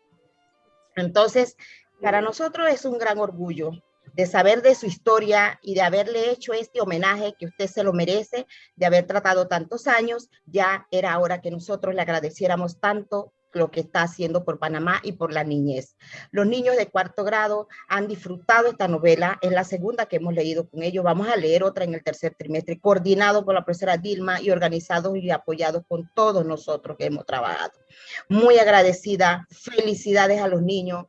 Entonces, para nosotros es un gran orgullo de saber de su historia y de haberle hecho este homenaje que usted se lo merece, de haber tratado tantos años, ya era hora que nosotros le agradeciéramos tanto lo que está haciendo por Panamá y por la niñez. Los niños de cuarto grado han disfrutado esta novela, es la segunda que hemos leído con ellos, vamos a leer otra en el tercer trimestre, coordinado por la profesora Dilma y organizados y apoyados con todos nosotros que hemos trabajado. Muy agradecida, felicidades a los niños,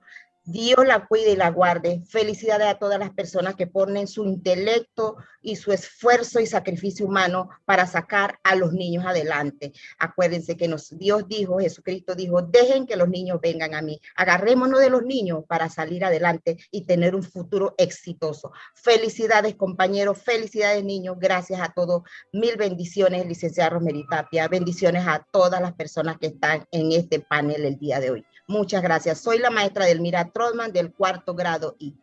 Dios la cuide y la guarde. Felicidades a todas las personas que ponen su intelecto y su esfuerzo y sacrificio humano para sacar a los niños adelante. Acuérdense que nos, Dios dijo, Jesucristo dijo, dejen que los niños vengan a mí. Agarrémonos de los niños para salir adelante y tener un futuro exitoso. Felicidades compañeros, felicidades niños. Gracias a todos. Mil bendiciones, licenciada Romeritapia. Bendiciones a todas las personas que están en este panel el día de hoy. Muchas gracias. Soy la maestra Delmira Trotman del cuarto grado I.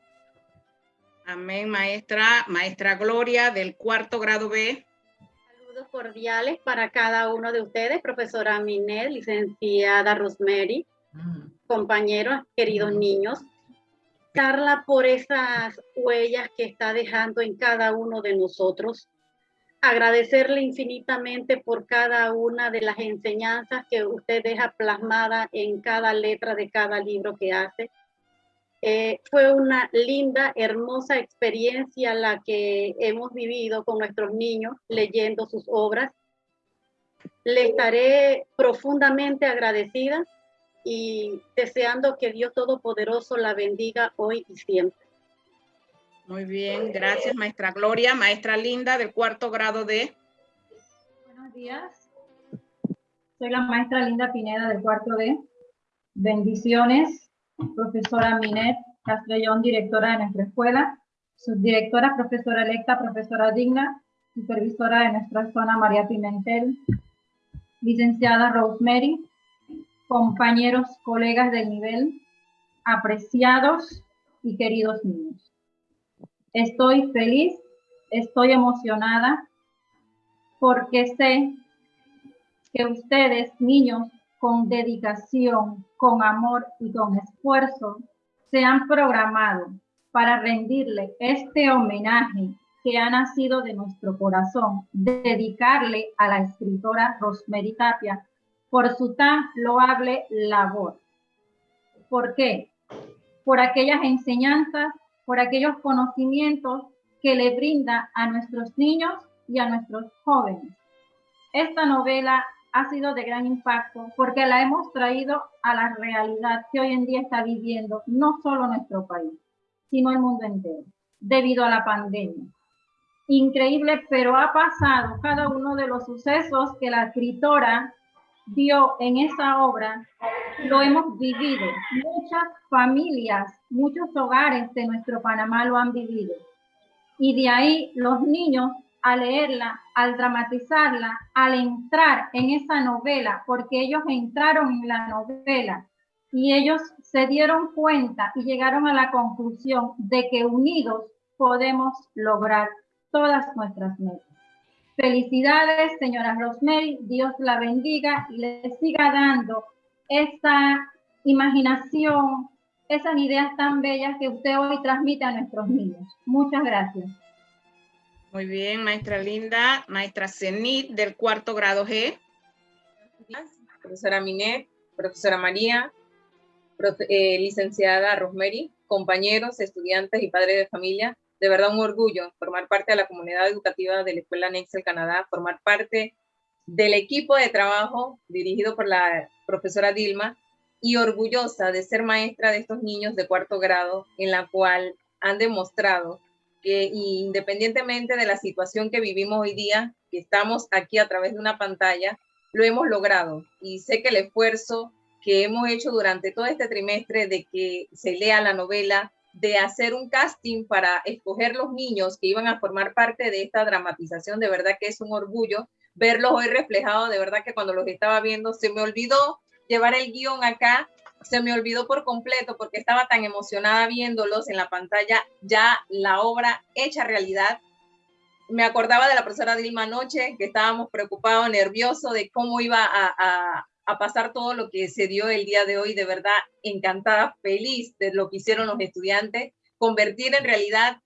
Amén, maestra. Maestra Gloria del cuarto grado B. Saludos cordiales para cada uno de ustedes, profesora Minet, licenciada Rosemary, compañeros, queridos niños. Carla, por esas huellas que está dejando en cada uno de nosotros agradecerle infinitamente por cada una de las enseñanzas que usted deja plasmada en cada letra de cada libro que hace. Eh, fue una linda, hermosa experiencia la que hemos vivido con nuestros niños leyendo sus obras. Le estaré profundamente agradecida y deseando que Dios Todopoderoso la bendiga hoy y siempre. Muy bien, gracias maestra Gloria. Maestra Linda del cuarto grado de... Buenos días. Soy la maestra Linda Pineda del cuarto D. Bendiciones, profesora Minet Castellón, directora de nuestra escuela, subdirectora, profesora electa, profesora digna, supervisora de nuestra zona María Pimentel, licenciada Rosemary, compañeros, colegas del nivel, apreciados y queridos niños. Estoy feliz, estoy emocionada porque sé que ustedes, niños, con dedicación, con amor y con esfuerzo, se han programado para rendirle este homenaje que ha nacido de nuestro corazón, dedicarle a la escritora Rosemary Tapia por su tan loable labor. ¿Por qué? Por aquellas enseñanzas por aquellos conocimientos que le brinda a nuestros niños y a nuestros jóvenes. Esta novela ha sido de gran impacto porque la hemos traído a la realidad que hoy en día está viviendo no solo nuestro país, sino el mundo entero, debido a la pandemia. Increíble, pero ha pasado cada uno de los sucesos que la escritora dio en esa obra, lo hemos vivido. Muchas familias, muchos hogares de nuestro Panamá lo han vivido. Y de ahí los niños al leerla, al dramatizarla, al entrar en esa novela, porque ellos entraron en la novela y ellos se dieron cuenta y llegaron a la conclusión de que unidos podemos lograr todas nuestras metas. Felicidades, señora Rosemary. Dios la bendiga y le siga dando esa imaginación, esas ideas tan bellas que usted hoy transmite a nuestros niños. Muchas gracias. Muy bien, maestra Linda. Maestra Zenit del cuarto grado G. Profesora Minet, profesora María, eh, licenciada Rosemary, compañeros, estudiantes y padres de familia de verdad un orgullo formar parte de la comunidad educativa de la Escuela Nexel Canadá, formar parte del equipo de trabajo dirigido por la profesora Dilma y orgullosa de ser maestra de estos niños de cuarto grado en la cual han demostrado que independientemente de la situación que vivimos hoy día, que estamos aquí a través de una pantalla, lo hemos logrado. Y sé que el esfuerzo que hemos hecho durante todo este trimestre de que se lea la novela, de hacer un casting para escoger los niños que iban a formar parte de esta dramatización. De verdad que es un orgullo verlos hoy reflejados. De verdad que cuando los estaba viendo se me olvidó llevar el guion acá, se me olvidó por completo porque estaba tan emocionada viéndolos en la pantalla, ya la obra hecha realidad. Me acordaba de la profesora Dilma anoche, que estábamos preocupados, nerviosos de cómo iba a, a pasar todo lo que se dio el día de hoy. De verdad, encantada, feliz de lo que hicieron los estudiantes, convertir en realidad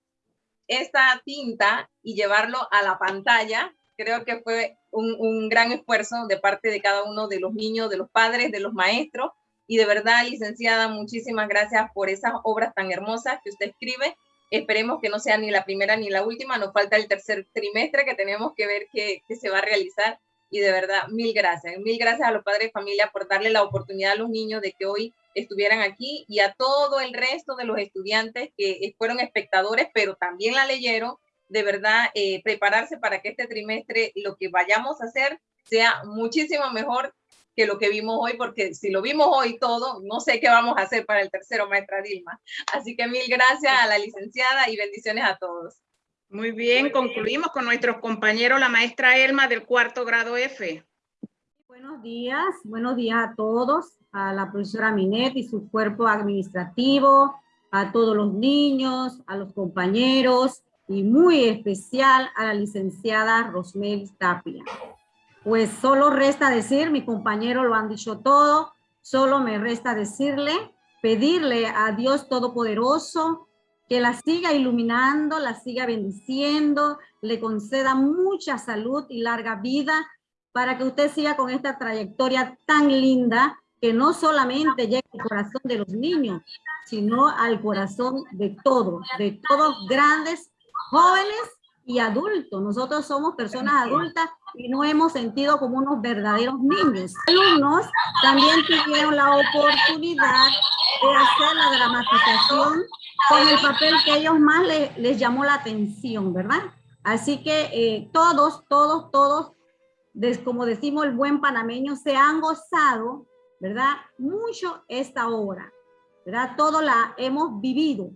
esta tinta y llevarlo a la pantalla. Creo que fue un, un, gran esfuerzo de parte de cada uno de los niños, de los padres, de los maestros. Y de verdad, licenciada, muchísimas gracias por esas obras tan hermosas que usted escribe. Esperemos que no sea ni la primera ni la última. Nos falta el tercer trimestre que tenemos que ver que, que se va a realizar y de verdad, mil gracias. Mil gracias a los padres de familia por darle la oportunidad a los niños de que hoy estuvieran aquí y a todo el resto de los estudiantes que fueron espectadores, pero también la leyeron. De verdad, eh, prepararse para que este trimestre lo que vayamos a hacer sea muchísimo mejor que lo que vimos hoy, porque si lo vimos hoy todo, no sé qué vamos a hacer para el tercero, maestra Dilma. Así que mil gracias a la licenciada y bendiciones a todos. Muy bien, concluimos con nuestros compañeros, la maestra Elma del cuarto grado F. Buenos días, buenos días a todos, a la profesora Minet y su cuerpo administrativo, a todos los niños, a los compañeros y muy especial a la licenciada Rosmel Tapia. Pues solo resta decir, mi compañero lo han dicho todo, solo me resta decirle, pedirle a Dios Todopoderoso que la siga iluminando, la siga bendiciendo, le conceda mucha salud y larga vida para que usted siga con esta trayectoria tan linda que no solamente llegue al corazón de los niños, sino al corazón de todos, de todos grandes, jóvenes y adultos. Nosotros somos personas adultas y no hemos sentido como unos verdaderos niños. Alumnos también tuvieron la oportunidad de hacer la dramatización con el papel que ellos más les llamó la atención, ¿verdad? Así que eh, todos, todos, todos, como decimos el buen panameño, se han gozado, ¿verdad? Mucho esta obra, ¿verdad? Todo la hemos vivido,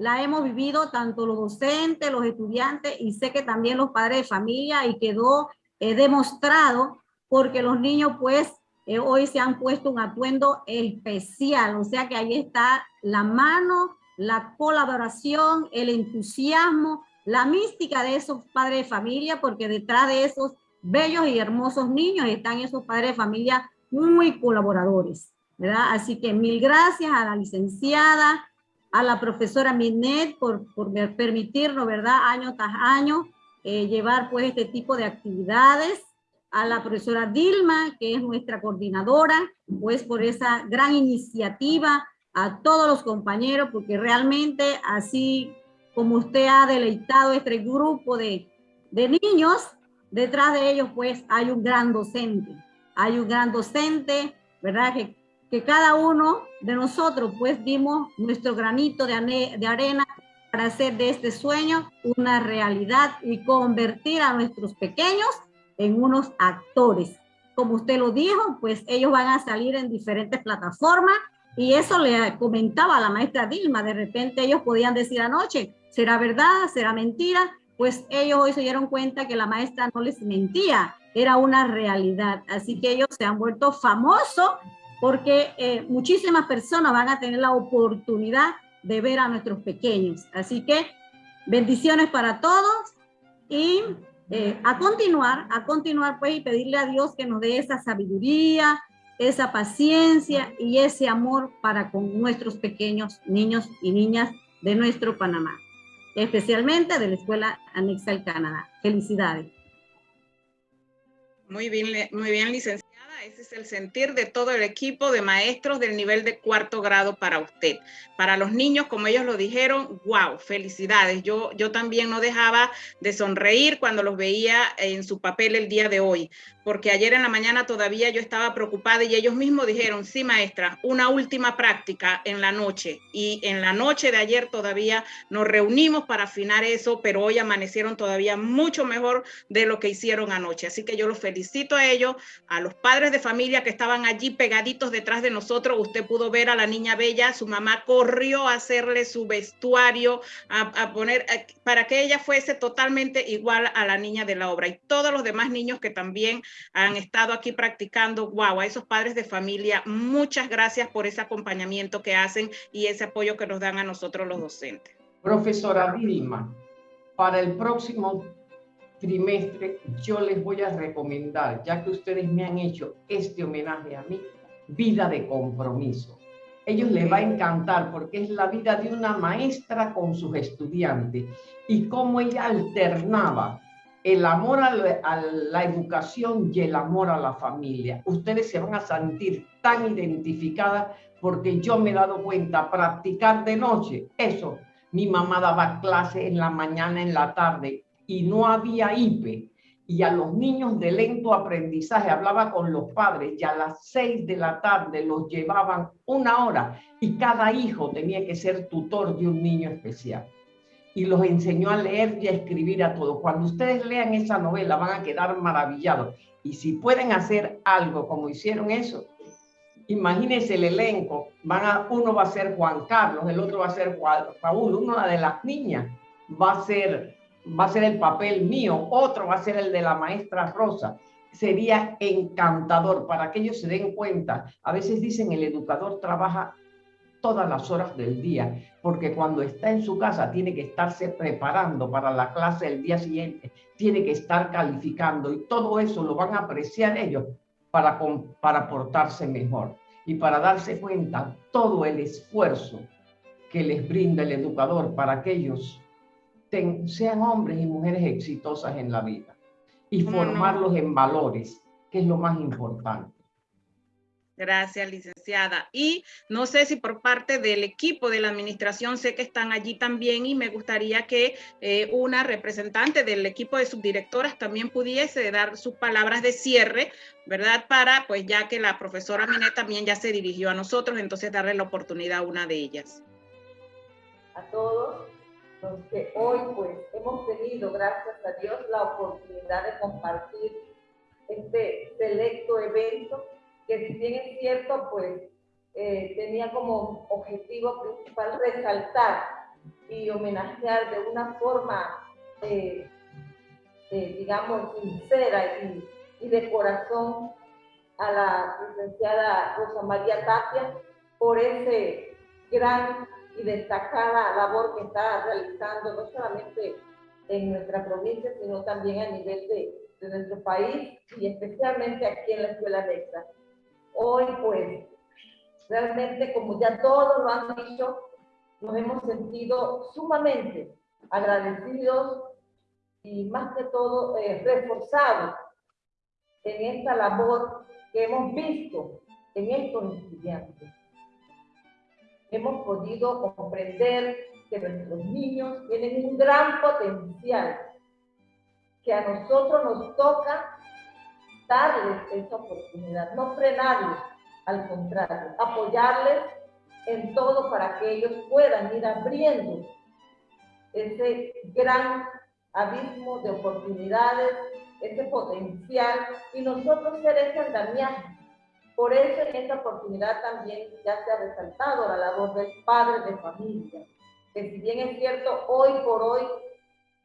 la hemos vivido tanto los docentes, los estudiantes y sé que también los padres de familia y quedó eh, demostrado porque los niños pues eh, hoy se han puesto un atuendo especial, o sea que ahí está la mano la colaboración, el entusiasmo, la mística de esos padres de familia, porque detrás de esos bellos y hermosos niños están esos padres de familia muy colaboradores, ¿verdad? Así que mil gracias a la licenciada, a la profesora Minet por, por permitirnos, ¿verdad? Año tras año eh, llevar pues este tipo de actividades, a la profesora Dilma, que es nuestra coordinadora, pues por esa gran iniciativa a todos los compañeros, porque realmente así como usted ha deleitado este grupo de, de niños, detrás de ellos pues hay un gran docente, hay un gran docente, ¿verdad? Que, que cada uno de nosotros pues dimos nuestro granito de, de arena para hacer de este sueño una realidad y convertir a nuestros pequeños en unos actores. Como usted lo dijo, pues ellos van a salir en diferentes plataformas y eso le comentaba la maestra Dilma, de repente ellos podían decir anoche, ¿será verdad? ¿Será mentira? Pues ellos hoy se dieron cuenta que la maestra no les mentía, era una realidad. Así que ellos se han vuelto famosos porque eh, muchísimas personas van a tener la oportunidad de ver a nuestros pequeños. Así que bendiciones para todos y eh, a continuar, a continuar pues y pedirle a Dios que nos dé esa sabiduría, esa paciencia y ese amor para con nuestros pequeños niños y niñas de nuestro Panamá, especialmente de la Escuela Anexa al Canadá. Felicidades. Muy bien, muy bien, licenciada. Ese es el sentir de todo el equipo de maestros del nivel de cuarto grado para usted. Para los niños, como ellos lo dijeron, wow, felicidades. Yo, yo también no dejaba de sonreír cuando los veía en su papel el día de hoy porque ayer en la mañana todavía yo estaba preocupada y ellos mismos dijeron, sí maestra, una última práctica en la noche. Y en la noche de ayer todavía nos reunimos para afinar eso, pero hoy amanecieron todavía mucho mejor de lo que hicieron anoche. Así que yo los felicito a ellos, a los padres de familia que estaban allí pegaditos detrás de nosotros, usted pudo ver a la niña bella, su mamá corrió a hacerle su vestuario, a, poner, para que ella fuese totalmente igual a la niña de la obra. Y todos los demás niños que también han estado aquí practicando, wow, a esos padres de familia, muchas gracias por ese acompañamiento que hacen y ese apoyo que nos dan a nosotros los docentes. Profesora Vilma, para el próximo trimestre yo les voy a recomendar, ya que ustedes me han hecho este homenaje a mí, vida de compromiso. Ellos les va a encantar porque es la vida de una maestra con sus estudiantes y cómo ella alternaba el amor a la, educación y el amor a la familia. Ustedes se van a sentir tan identificadas porque yo me he dado cuenta, practicar de noche, eso, mi mamá daba clase en la mañana, en la tarde, y no había IPE. Y a los niños de lento aprendizaje hablaba con los padres y a las seis de la tarde los llevaban una hora y cada hijo tenía que ser tutor de un niño especial. Y los enseñó a leer y a escribir a todos. Cuando ustedes lean esa novela van a quedar maravillados. Y si pueden hacer algo como hicieron eso, imagínense el elenco, van a, uno va a ser Juan Carlos, el otro va a ser Juan, Raúl, una de las niñas va a ser, va a ser el papel mío, otro va a ser el de la maestra Rosa. Sería encantador para que ellos se den cuenta. A veces dicen el educador trabaja todas las horas del día, porque cuando está en su casa tiene que estarse preparando para la clase del día siguiente, tiene que estar calificando y todo eso lo van a apreciar ellos para, para portarse mejor y para darse cuenta todo el esfuerzo que les brinda el educador para que ellos sean hombres y mujeres exitosas en la vida y formarlos en valores, que es lo más importante. Gracias, licenciada. Y no sé si por parte del equipo de la administración, sé que están allí también y me gustaría que eh, una representante del equipo de subdirectoras también pudiese dar sus palabras de cierre, ¿verdad? Para, pues ya que la profesora Minet también ya se dirigió a nosotros, entonces darle la oportunidad a una de ellas. A todos los que hoy pues hemos tenido, gracias a Dios, la oportunidad de compartir este selecto evento que si bien es cierto, pues eh, tenía como objetivo principal resaltar y homenajear de una forma, eh, eh, digamos, sincera y, de corazón a la licenciada Rosa María Tapia por ese gran y destacada labor que está realizando, no solamente en nuestra provincia, sino también a nivel de, de nuestro país y especialmente aquí en la Escuela Nexa. Hoy, pues, realmente, como ya todos lo han dicho, nos hemos sentido sumamente agradecidos y más que todo eh, reforzados en esta labor que hemos visto en estos estudiantes. Hemos podido comprender que nuestros niños tienen un gran potencial, que a nosotros nos toca darles esa oportunidad, no frenarles, al contrario, apoyarles en todo para que ellos puedan ir abriendo ese gran abismo de oportunidades, ese potencial, y nosotros ser ese andamiaje. Por eso en esta oportunidad también ya se ha resaltado la labor del padre de familia, que si bien es cierto, hoy por hoy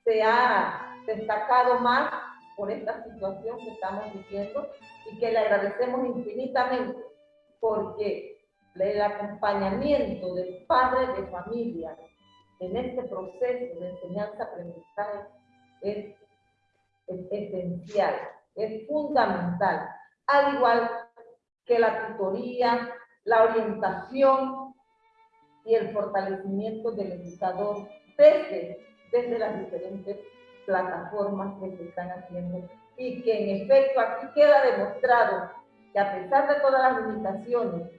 se ha destacado más por esta situación que estamos viviendo y que le agradecemos infinitamente porque el acompañamiento del padre de familia en este proceso de enseñanza-aprendizaje es, esencial, es fundamental, al igual que la tutoría, la orientación y el fortalecimiento del educador desde, desde las diferentes plataformas que se están haciendo y que en efecto aquí queda demostrado que a pesar de todas las limitaciones,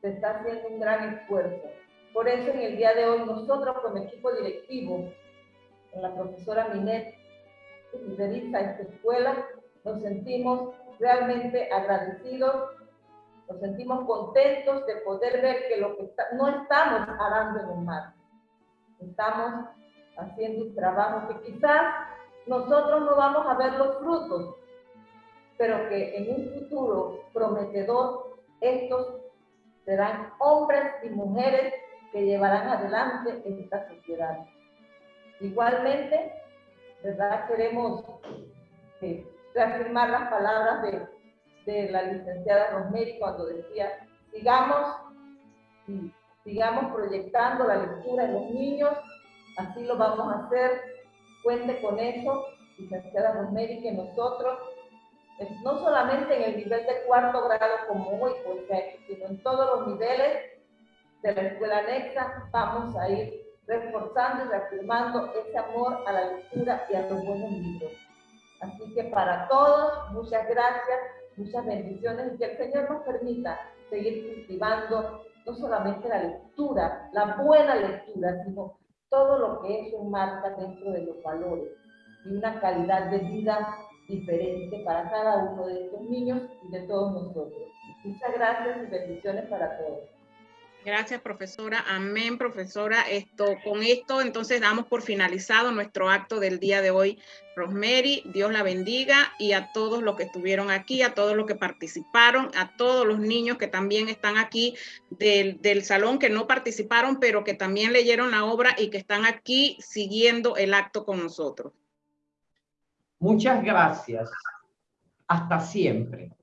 se está haciendo un gran esfuerzo. Por eso en el día de hoy nosotros como equipo directivo, con la profesora Minet, que lideriza esta escuela, nos sentimos realmente agradecidos, nos sentimos contentos de poder ver que lo que no estamos arando en el mar, estamos haciendo un trabajo que quizás nosotros no vamos a ver los frutos, pero que en un futuro prometedor estos serán hombres y mujeres que llevarán adelante esta sociedad. Igualmente, ¿verdad? Queremos eh, reafirmar las palabras de, la licenciada Rosemary cuando decía, sigamos, sigamos proyectando la lectura en los niños, así lo vamos a hacer, cuente con eso, licenciada Rosemary, que nosotros, eh, no solamente en el nivel de cuarto grado como hoy, porque, sino en todos los niveles de la escuela anexa, vamos a ir reforzando y reafirmando ese amor a la lectura y a los buenos libros. Así que para todos, muchas gracias, muchas bendiciones y que el Señor nos permita seguir cultivando no solamente la lectura, la buena lectura, sino todo lo que eso marca dentro de los valores y una calidad de vida diferente para cada uno de estos niños y de todos nosotros. Muchas gracias y bendiciones para todos. Gracias, profesora. Amén, profesora. Esto, con esto, entonces, damos por finalizado nuestro acto del día de hoy. Rosemary, Dios la bendiga y a todos los que estuvieron aquí, a todos los que participaron, a todos los niños que también están aquí del, del salón, que no participaron, pero que también leyeron la obra y que están aquí siguiendo el acto con nosotros. Muchas gracias. Hasta siempre.